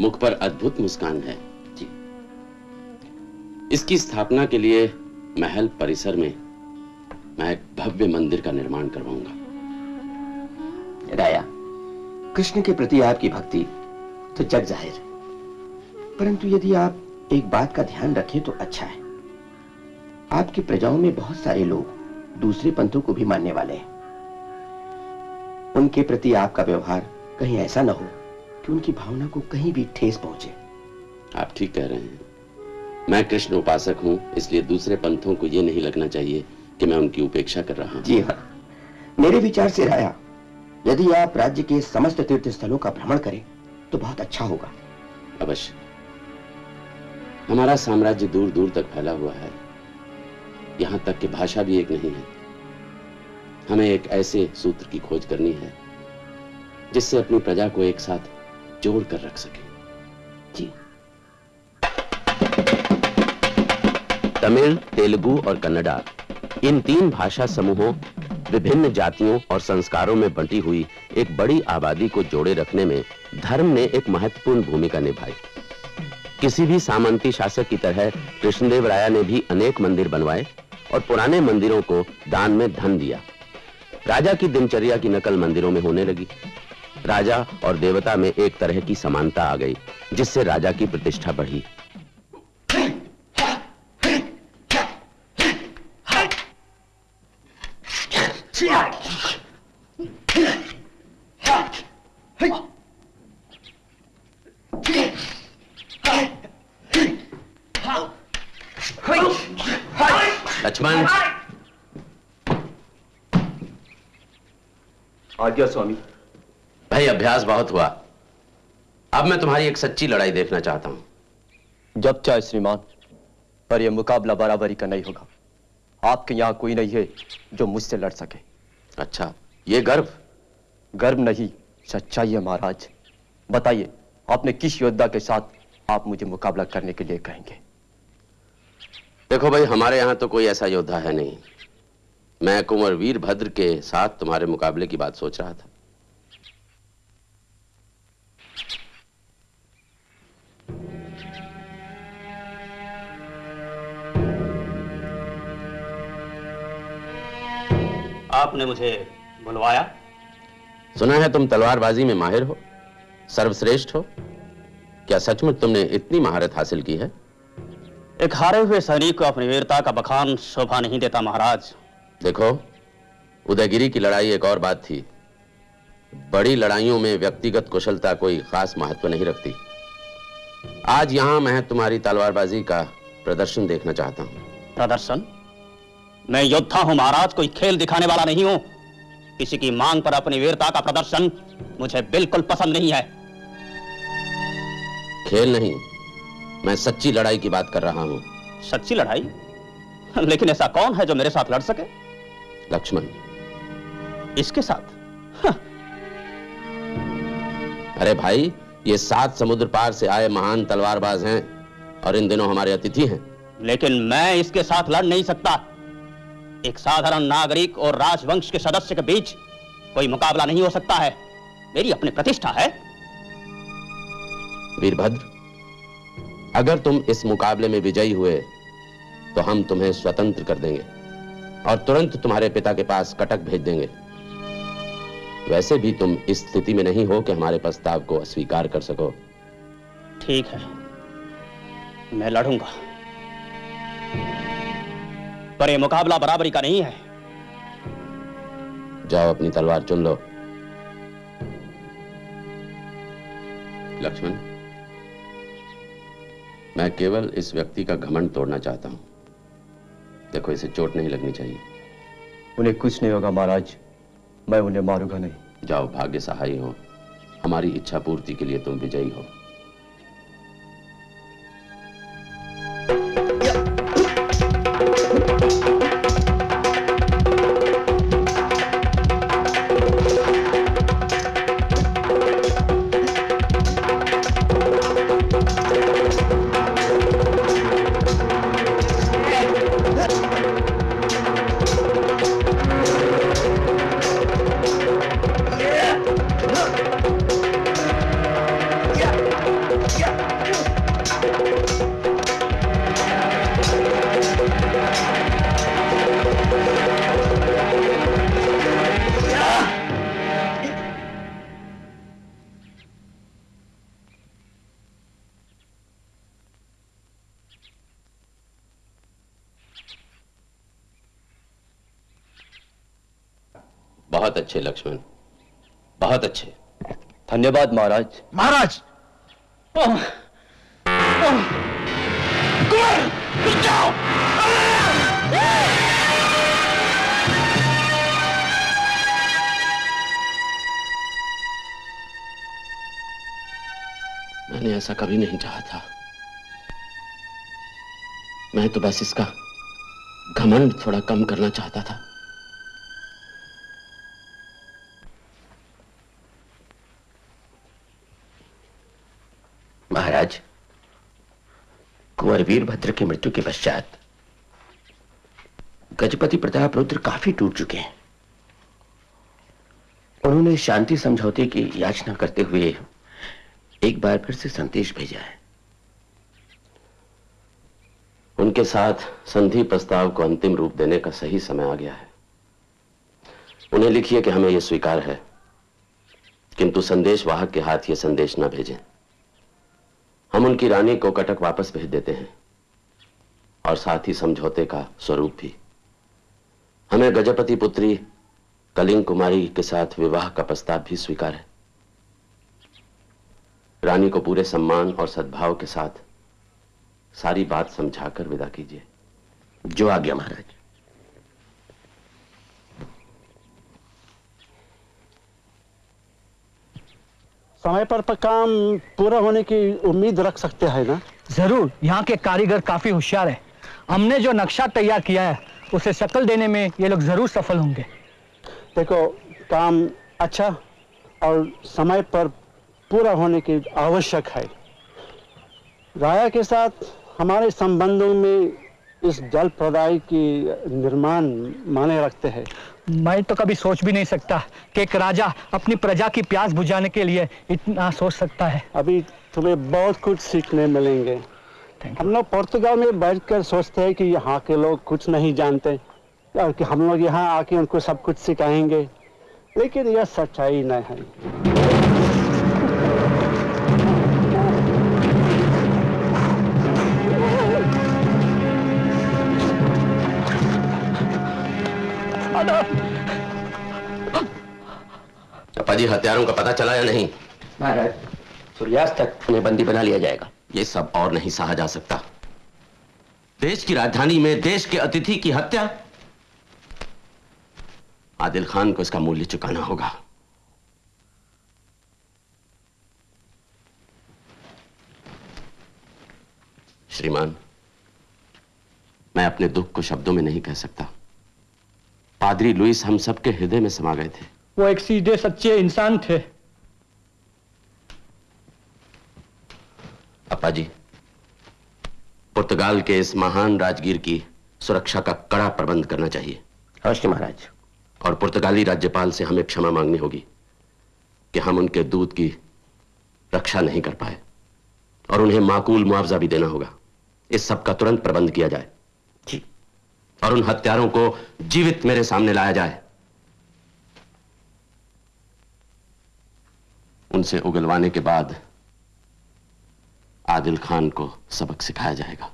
मुख पर अद्भुत मुस्कान है। जी। इसकी स्थापना के लिए महल परिसर में मैं एक भव्य मंदिर का निर्माण करवाऊँगा। राया कृष्ण के प्रति आपकी भक्ति तो जग ज़ाहिर है। परंतु यदि आप एक बात का ध्यान रखें तो अच्छा है। आपकी प्रजाओं में बहुत सारे लोग दूसरे पंथों को भी मानने वाले हैं। उनके प्रति आपका व्यवहार कहीं ऐसा ना हो कि उनकी भावना को कहीं भी ठेस पहुँचे। आप ठीक कह रहे हैं। मैं कृष्ण उपासक हूँ इसलिए दूसरे पंथों को यह नहीं लगना चाहिए कि मैं उनकी उपेक्षा कर रहा हूँ। जी हाँ। मेरे विचार से राया यदि आप राज्य के समस्त तीर्थ स्थलों का भ्रमण करें तो बहुत अच्छा होगा। अवश्य। हमारा साम्राज्य दूर दूर तक फैला हुआ है। यहाँ तक कि भाषा भी एक नहीं है। हमें एक ऐसे सूत्र की खोज करनी है, जिससे अपनी प्रजा को एक साथ जोड़ कर रख सके। जी। तमिल, तेलुगु और कन्नडा, इन तीन भाषा समूहों, विभिन्न जातियों और संस्कारों में बंटी हुई एक बड़ी आबादी को जोड़े रखने में धर्म ने एक महत्वपूर्ण भूमिका निभाई। किसी भी सामंती शासक की तरह कृष्णदेव राय ने भी अनेक मंदिर बनवाए और पुराने मंदिरों को दान में धन दिया। राजा की दिनचर्या की नकल मंदिरों में होने लगी। राजा और देवता में एक तरह की समानता आ गई, जिससे राजा की प्रतिष्ठा बढ़ी लक्ष्मण आज्ञा स्वामी। भाई अभ्यास बहुत हुआ। अब मैं तुम्हारी एक सच्ची लड़ाई देखना चाहता हूँ। जब चाहे श्रीमान पर यह मुकाबला बराबरी का नहीं होगा। आपके यहाँ कोई नहीं है जो मुझसे लड़ सके। अच्छा ये गर्व? गर्व नहीं सच्चाई है महाराज। बताइए आपने किस योद्धा के साथ आप मुझे मुकाबला करने के लिए कहेंगे? देखो भाई हमारे यहाँ तो कोई ऐसा योद्धा है नहीं। मैं कुंवर वीरभद्र के साथ तुम्हारे मुकाबले की बात सोच रहा था। आपने मुझे बुलवाया। सुना है तुम तलवारबाजी में माहिर हो सर्वश्रेष्ठ हो। क्या सचमुच तुमने इतनी महारत हासिल की है? एक हारे हुए सैनिक को अपनी वीरता का बखान शोभा नहीं देता महाराज। देखो उदयगिरी की लड़ाई एक और बात थी। बड़ी लड़ाइयों में व्यक्तिगत कुशलता कोई खास महत्व नहीं रखती। आज यहाँ मैं तुम्हारी तलवारबाजी का प्रदर्शन देखना चाहता हूँ। प्रदर्शन? मैं योद्धा हूँ महाराज कोई खेल दिखाने वाला नहीं हूँ। किसी की मांग पर अपनी वीरता का प्रदर्शन मुझे बिल्कुल पसंद नहीं है। खेल नहीं मैं सच्ची लड़ाई की बात कर रहा हूँ। सच्ची लड़ाई? लेकिन ऐसा कौन है जो मेरे साथ लड़ सके? लक्ष्मण। इसके साथ? अरे भाई ये सात समुद्र पार से आए महान तलवारबाज हैं और इन दिनों हमारे अतिथि हैं। लेकिन मैं इसके साथ लड़ नहीं सकता। एक साधारण नागरिक और राजवंश के सदस्य के बीच कोई मुकाबला नहीं हो सकता है। मेरी अपनी प्रतिष्ठा है। वीरभद्र अगर तुम इस मुकाबले में विजयी हुए तो हम तुम्हें स्वतंत्र कर देंगे। और तुरंत तुम्हारे पिता के पास कटक भेज देंगे। वैसे भी तुम इस स्थिति में नहीं हो कि हमारे प्रस्ताव को अस्वीकार कर सको। ठीक है। मैं लड़ूँगा। पर यह मुकाबला बराबरी का नहीं है। जाओ अपनी तलवार चुन लो। लक्ष्मण मैं केवल इस व्यक्ति का घमंड तोड़ना चाहता हूँ। देखो इसे चोट नहीं लगनी चाहिए। उन्हें कुछ नहीं होगा महाराज। मैं उन्हें मारूँगा नहीं। जाओ भाग्य सहाय हो। हमारी इच्छा पूर्ति के लिए तुम विजयी हो। धन्यवाद महाराज। महाराज! मैंने ऐसा कभी नहीं चाहा था। मैं तो बस इसका घमंड थोड़ा कम करना चाहता था महाराज कुंवर वीरभद्र की मृत्यु के पश्चात गजपति प्रताप रुद्र काफ़ी टूट चुके हैं। उन्होंने शांति समझौते की याचना करते हुए एक बार फिर से संदेश भेजा है। उनके साथ संधि प्रस्ताव को अंतिम रूप देने का सही समय आ गया है। उन्हें लिखिए कि हमें यह स्वीकार है, किंतु संदेश वाहक के हाथ यह संदेश न भेजें। हम उनकी रानी को कटक वापस भेज देते हैं। और साथ ही समझौते का स्वरूप भी। हमें गजपति पुत्री कलिंग कुमारी के साथ विवाह का प्रस्ताव भी स्वीकार है। रानी को पूरे सम्मान और सद्भाव के साथ सारी बात समझाकर विदा कीजिए। जो आ गया महाराज। समय पर पर काम पूरा होने की उम्मीद रख सकते हैं ना? ज़रूर यहाँ के कारीगर काफ़ी होशियार है। हमने जो नक्शा तैयार किया है उसे शक्ल देने में ये लोग ज़रूर सफल होंगे। देखो काम अच्छा और समय पर पूरा होने की आवश्यक है। राया के साथ हमारे संबंधों में इस जल प्रदाय की निर्माण माने रखते हैं। मैं तो कभी सोच भी नहीं सकता कि एक राजा अपनी प्रजा की प्यास बुझाने के लिए इतना सोच सकता है। अभी तुम्हें बहुत कुछ सीखने मिलेंगे। हम लोग पुर्तगाल में बैठकर सोचते हैं कि यहाँ के लोग कुछ नहीं जानते और कि हम लोग यहाँ आके उनको सब कुछ सिखाएँगे। लेकिन यह सच्चाई नहीं है। जी हत्यारों का पता चला या नहीं? महाराज सूर्यास्त तक उन्हें बंदी बना लिया जाएगा। ये सब और नहीं सहा जा सकता। देश की राजधानी में देश के अतिथि की हत्या। आदिल खान को इसका मूल्य चुकाना होगा। श्रीमान, मैं अपने दुख को शब्दों में नहीं कह सकता। पादरी लुइस हम सबके हृदय में समा गए थे। वो एक सीधे, सच्चे इंसान थे। अपा जी पुर्तगाल के इस महान राजगीर की सुरक्षा का कड़ा प्रबंध करना चाहिए। अवश्य महाराज। और पुर्तगाली राज्यपाल से हमें क्षमा मांगनी होगी कि हम उनके दूध की रक्षा नहीं कर पाए और उन्हें माकूल मुआवजा भी देना होगा। इस सब का तुरंत प्रबंध किया जाए। जी। और उन हत्यारों को जीवित मेरे सामने लाया जाए। उनसे उगलवाने के बाद आदिल खान को सबक सिखाया जाएगा।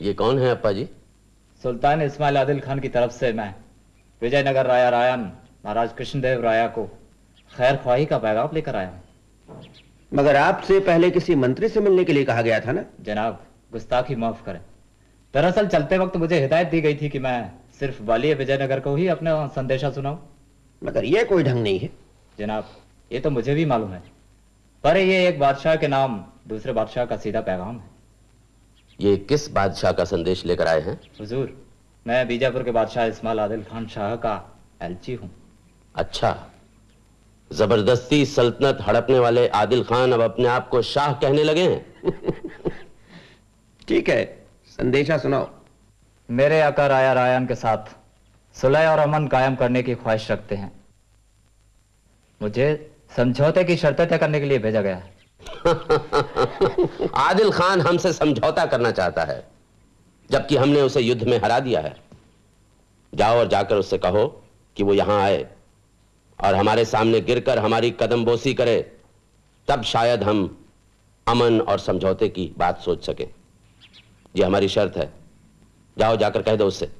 ये कौन है अप्पा जी सुल्तान इस्माइल आदिल खान की तरफ़ से मैं विजयनगर राया रायन महाराज कृष्णदेव राया को खैर ख्वाही का पैगाम लेकर आया हूँ। मगर आपसे पहले किसी मंत्री से मिलने के लिए कहा गया था ना? जनाब गुस्ताखी माफ़ करें। दरअसल चलते वक्त मुझे हिदायत दी गई थी कि मैं सिर्फ़ वाली विजयनगर को ही अपना संदेशा सुनाऊं। मगर यह कोई ढंग नहीं है। जनाब ये तो मुझे भी मालूम है। पर ये एक बादशाह के नाम दूसरे बादशाह का सीधा पैगाम है। ये किस बादशाह का संदेश लेकर आए हैं? हुजूर मैं बीजापुर के बादशाह इस्माइल आदिल खान शाह का एलची हूँ। अच्छा। ज़बरदस्ती सल्तनत हड़पने वाले आदिल खान अब अपने आप को शाह कहने लगे हैं। ठीक है संदेशा सुनाओ। मेरे आका राया रायन के साथ सुलह और अमन कायम करने की ख्वाहिश रखते हैं। मुझे समझौते की शर्तें तय करने के लिए भेजा गया है। आदिल खान हमसे समझौता करना चाहता है, जबकि हमने उसे युद्ध में हरा दिया है। जाओ और जाकर उससे कहो कि वो यहाँ आए और हमारे सामने गिरकर हमारी कदम बोसी करे, तब शायद हम अमन और समझौते की बात सोच सके। ये हमारी शर्त है। जाओ, जाकर कह दो उससे।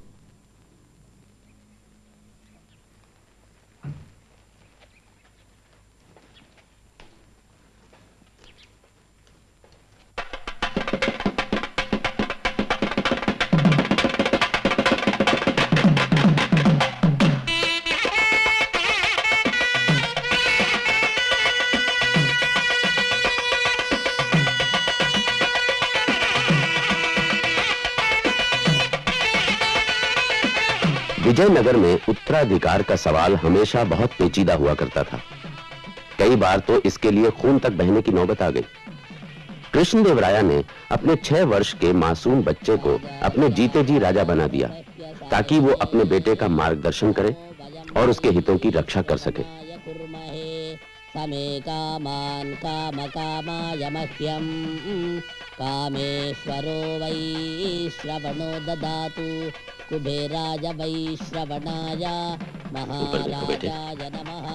विजयनगर में उत्तराधिकार का सवाल हमेशा बहुत पेचीदा हुआ करता था। कई बार तो इसके लिए खून तक बहने की नौबत आ गई। कृष्णदेव राया ने अपने छह वर्ष के मासूम बच्चे को अपने जीते जी राजा बना दिया, ताकि वो अपने बेटे का मार्गदर्शन करे और उसके हितों की रक्षा कर सके। समे कामान् कामकामाय मह्यम् कामेश्वरो वै श्रवणो ददातु। कुबेराय वै श्रवणाय। महाराजाय नमः।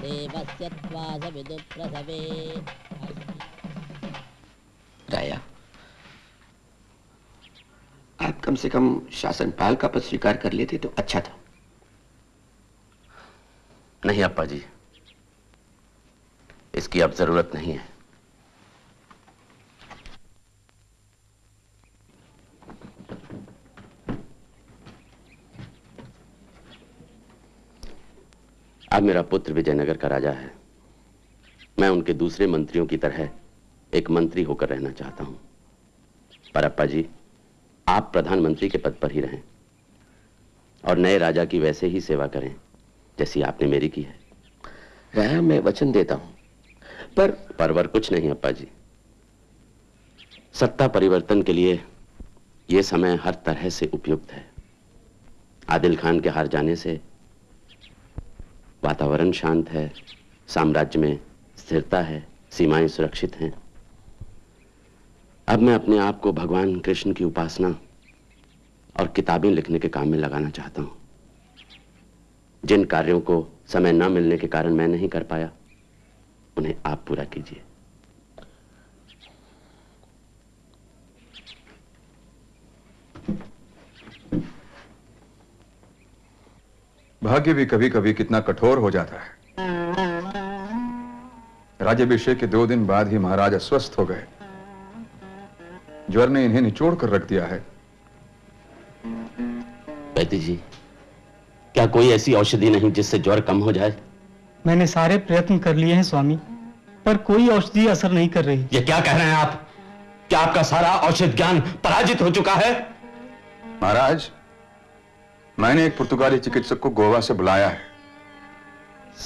देवस्य त्वास विदुप्रसवे राया। आप कम से कम शासनपाल का पद स्वीकार कर लेते तो अच्छा था। नहीं अप्पा जी इसकी अब ज़रूरत नहीं है। अब मेरा पुत्र विजयनगर का राजा है। मैं उनके दूसरे मंत्रियों की तरह एक मंत्री होकर रहना चाहता हूँ। पर अप्पा जी, आप प्रधानमंत्री के पद पर ही रहें और नए राजा की वैसे ही सेवा करें जैसी आपने मेरी की है। मैं वचन देता हूँ। पर परवर कुछ नहीं अप्पा जी सत्ता परिवर्तन के लिए यह समय हर तरह से उपयुक्त है। आदिल खान के हार जाने से वातावरण शांत है, साम्राज्य में स्थिरता है, सीमाएँ सुरक्षित हैं। अब मैं अपने आप को भगवान कृष्ण की उपासना और किताबें लिखने के काम में लगाना चाहता हूँ। जिन कार्यों को समय न मिलने के कारण मैं नहीं कर पाया उन्हें आप पूरा कीजिए। भाग्य भी कभी कभी कितना कठोर हो जाता है। राज्यभिषेक के दो दिन बाद ही महाराज अस्वस्थ हो गए। ज्वर ने इन्हें निचोड़ कर रख दिया है। जी क्या कोई ऐसी औषधि नहीं जिससे ज्वर कम हो जाए? मैंने सारे प्रयत्न कर लिए हैं स्वामी पर कोई औषधि असर नहीं कर रही। ये क्या कह रहे हैं आप? क्या आपका सारा औषध ज्ञान पराजित हो चुका है? महाराज मैंने एक पुर्तगाली चिकित्सक को गोवा से बुलाया है।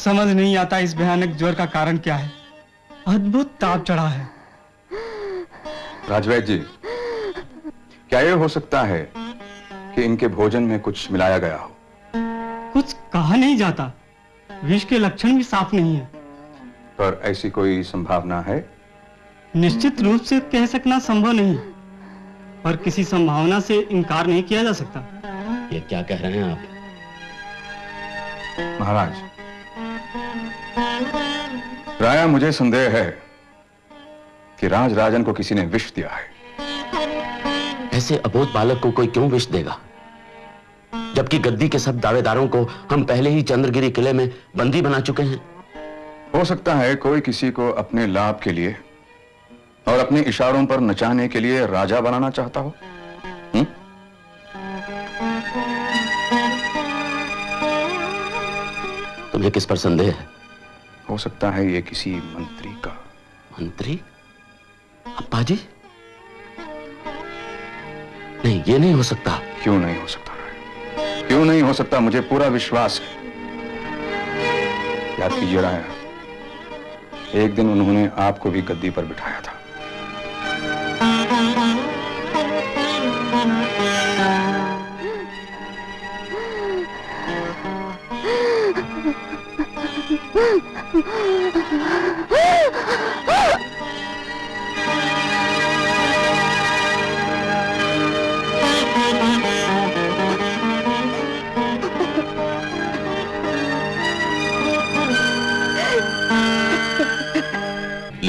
समझ नहीं आता इस भयानक ज्वर का कारण क्या है। अद्भुत ताप चढ़ा है। राजवैद जी क्या यह हो सकता है कि इनके भोजन में कुछ मिलाया गया हो? कुछ कहा नहीं जाता। विष के लक्षण भी साफ़ नहीं है। पर ऐसी कोई संभावना है? निश्चित रूप से कह सकना संभव नहीं है। पर किसी संभावना से इनकार नहीं किया जा सकता। ये क्या कह रहे हैं आप? महाराज राया मुझे संदेह है कि राज राजन को किसी ने विष दिया है। ऐसे अबोध बालक को कोई क्यों विष देगा? जबकि गद्दी के सब दावेदारों को हम पहले ही चंद्रगिरी किले में बंदी बना चुके हैं। हो सकता है कोई किसी को अपने लाभ के लिए और अपने इशारों पर नचाने के लिए राजा बनाना चाहता हो। हुँ? तुम्हें किस पर संदेह है? हो सकता है ये किसी मंत्री का। मंत्री? अप्पा जी नहीं ये नहीं हो सकता। क्यों नहीं हो सकता? क्यों नहीं हो सकता? मुझे पूरा विश्वास है। याद कीजिए राया। एक दिन उन्होंने आपको भी गद्दी पर बिठाया था। Ah!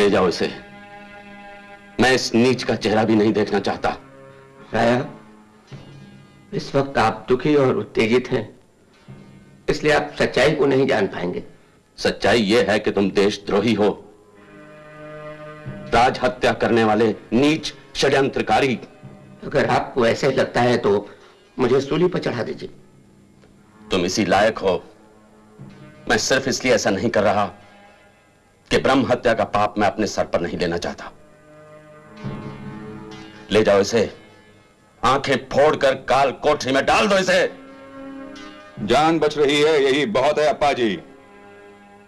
ले जाओ इसे। मैं इस नीच का चेहरा भी नहीं देखना चाहता। राया, इस वक्त आप दुखी और उत्तेजित हैं, इसलिए आप सच्चाई को नहीं जान पाएँगे। सच्चाई यह है कि तुम देशद्रोही हो। राज हत्या करने वाले नीच, षड्यंत्रकारी। अगर आपको ऐसे लगता है तो मुझे सूली पर चढ़ा दीजिए। तुम इसी लायक हो। मैं सिर्फ़ इसलिए ऐसा नहीं कर रहा। कि ब्रह्म हत्या का पाप मैं अपने सर पर नहीं लेना चाहता। ले जाओ इसे। आँखें फोड़कर काल कोठरी में डाल दो इसे। जान बच रही है यही बहुत है अप्पा जी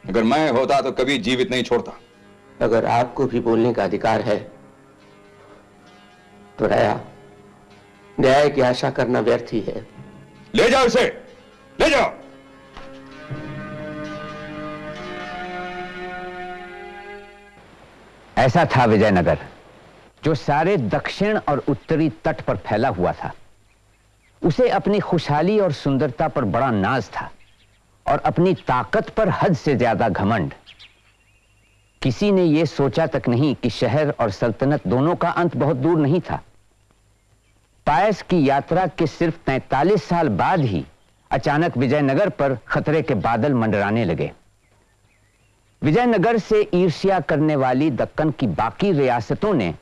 अगर मैं होता तो कभी जीवित नहीं छोड़ता। अगर आपको भी बोलने का अधिकार है तो राया न्याय की आशा करना व्यर्थ ही है। ले जाओ इसे। ले जाओ। ऐसा था विजयनगर, जो सारे दक्षिण और उत्तरी तट पर फैला हुआ था। उसे अपनी खुशहाली और सुंदरता पर बड़ा नाज था और अपनी ताकत पर हद से ज़्यादा घमंड। किसी ने यह सोचा तक नहीं कि शहर और सल्तनत दोनों का अंत बहुत दूर नहीं था। पायस की यात्रा के सिर्फ़ 43 साल बाद ही अचानक विजयनगर पर खतरे के बादल मंडराने लगे। विजयनगर से ईर्ष्या करने वाली दक्कन की बाकी रियासतों ने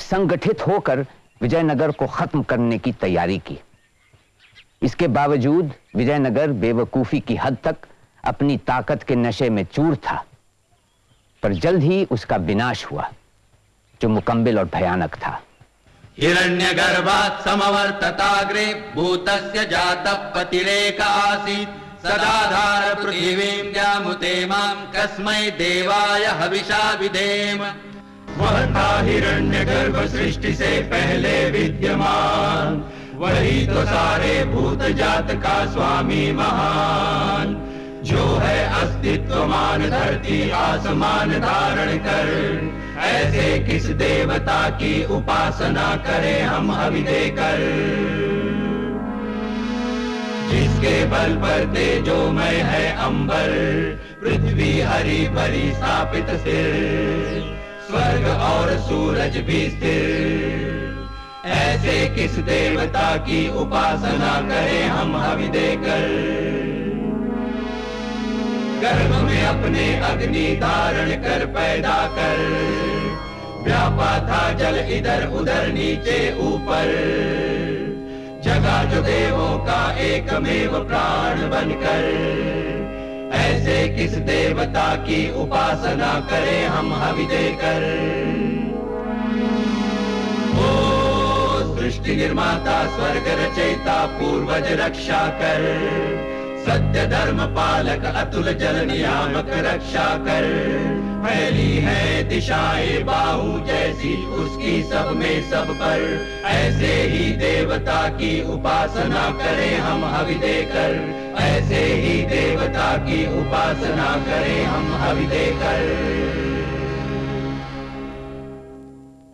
संगठित होकर विजयनगर को खत्म करने की तैयारी की। इसके बावजूद विजयनगर बेवकूफ़ी की हद तक अपनी ताकत के नशे में चूर था, पर जल्द ही उसका विनाश हुआ, जो मुकम्बिल और भयानक था। हिरण्यगर्भात् समवर्तताग्रे भूतस्य जातः पतिरेक सदाधार पृथिवीं व्यामुते माँ कस्मै देवाय हविषा विधेम था हिरण्य गर्भ सृष्टि से पहले विद्यमान। वही तो सारे भूत जात का स्वामी महान। जो है अस्तित्वमान धरती आसमान धारण कर। ऐसे किस देवता की उपासना करें हम हवि देकर जिसके बल पर तेजोमय है अंबर, पृथ्वी हरी भरी स्थापित स्थिर स्वर्ग और सूरज भी स्थिर। ऐसे किस देवता की उपासना करें हम हवि देकर? गर्भ में अपने अग्नि धारण कर पैदा कर। व्यापा था जल इधर उधर नीचे ऊपर। जगा जो देवों का एकमेव प्राण बनकर। ऐसे किस देवता की उपासना करें हम हवि देकर? ओ सृष्टि निर्माता, स्वर्ग रचयिता, पूर्वज रक्षा कर। सत्य धर्म पालक अतुल जल नियामक रक्षा कर। फैली है दिशाएँ बाहु जैसी उसकी सब में सब पर। ऐसे ही देवता की उपासना करें हम हवि देकर। ऐसे ही देवता की उपासना करें हम हवि देकर।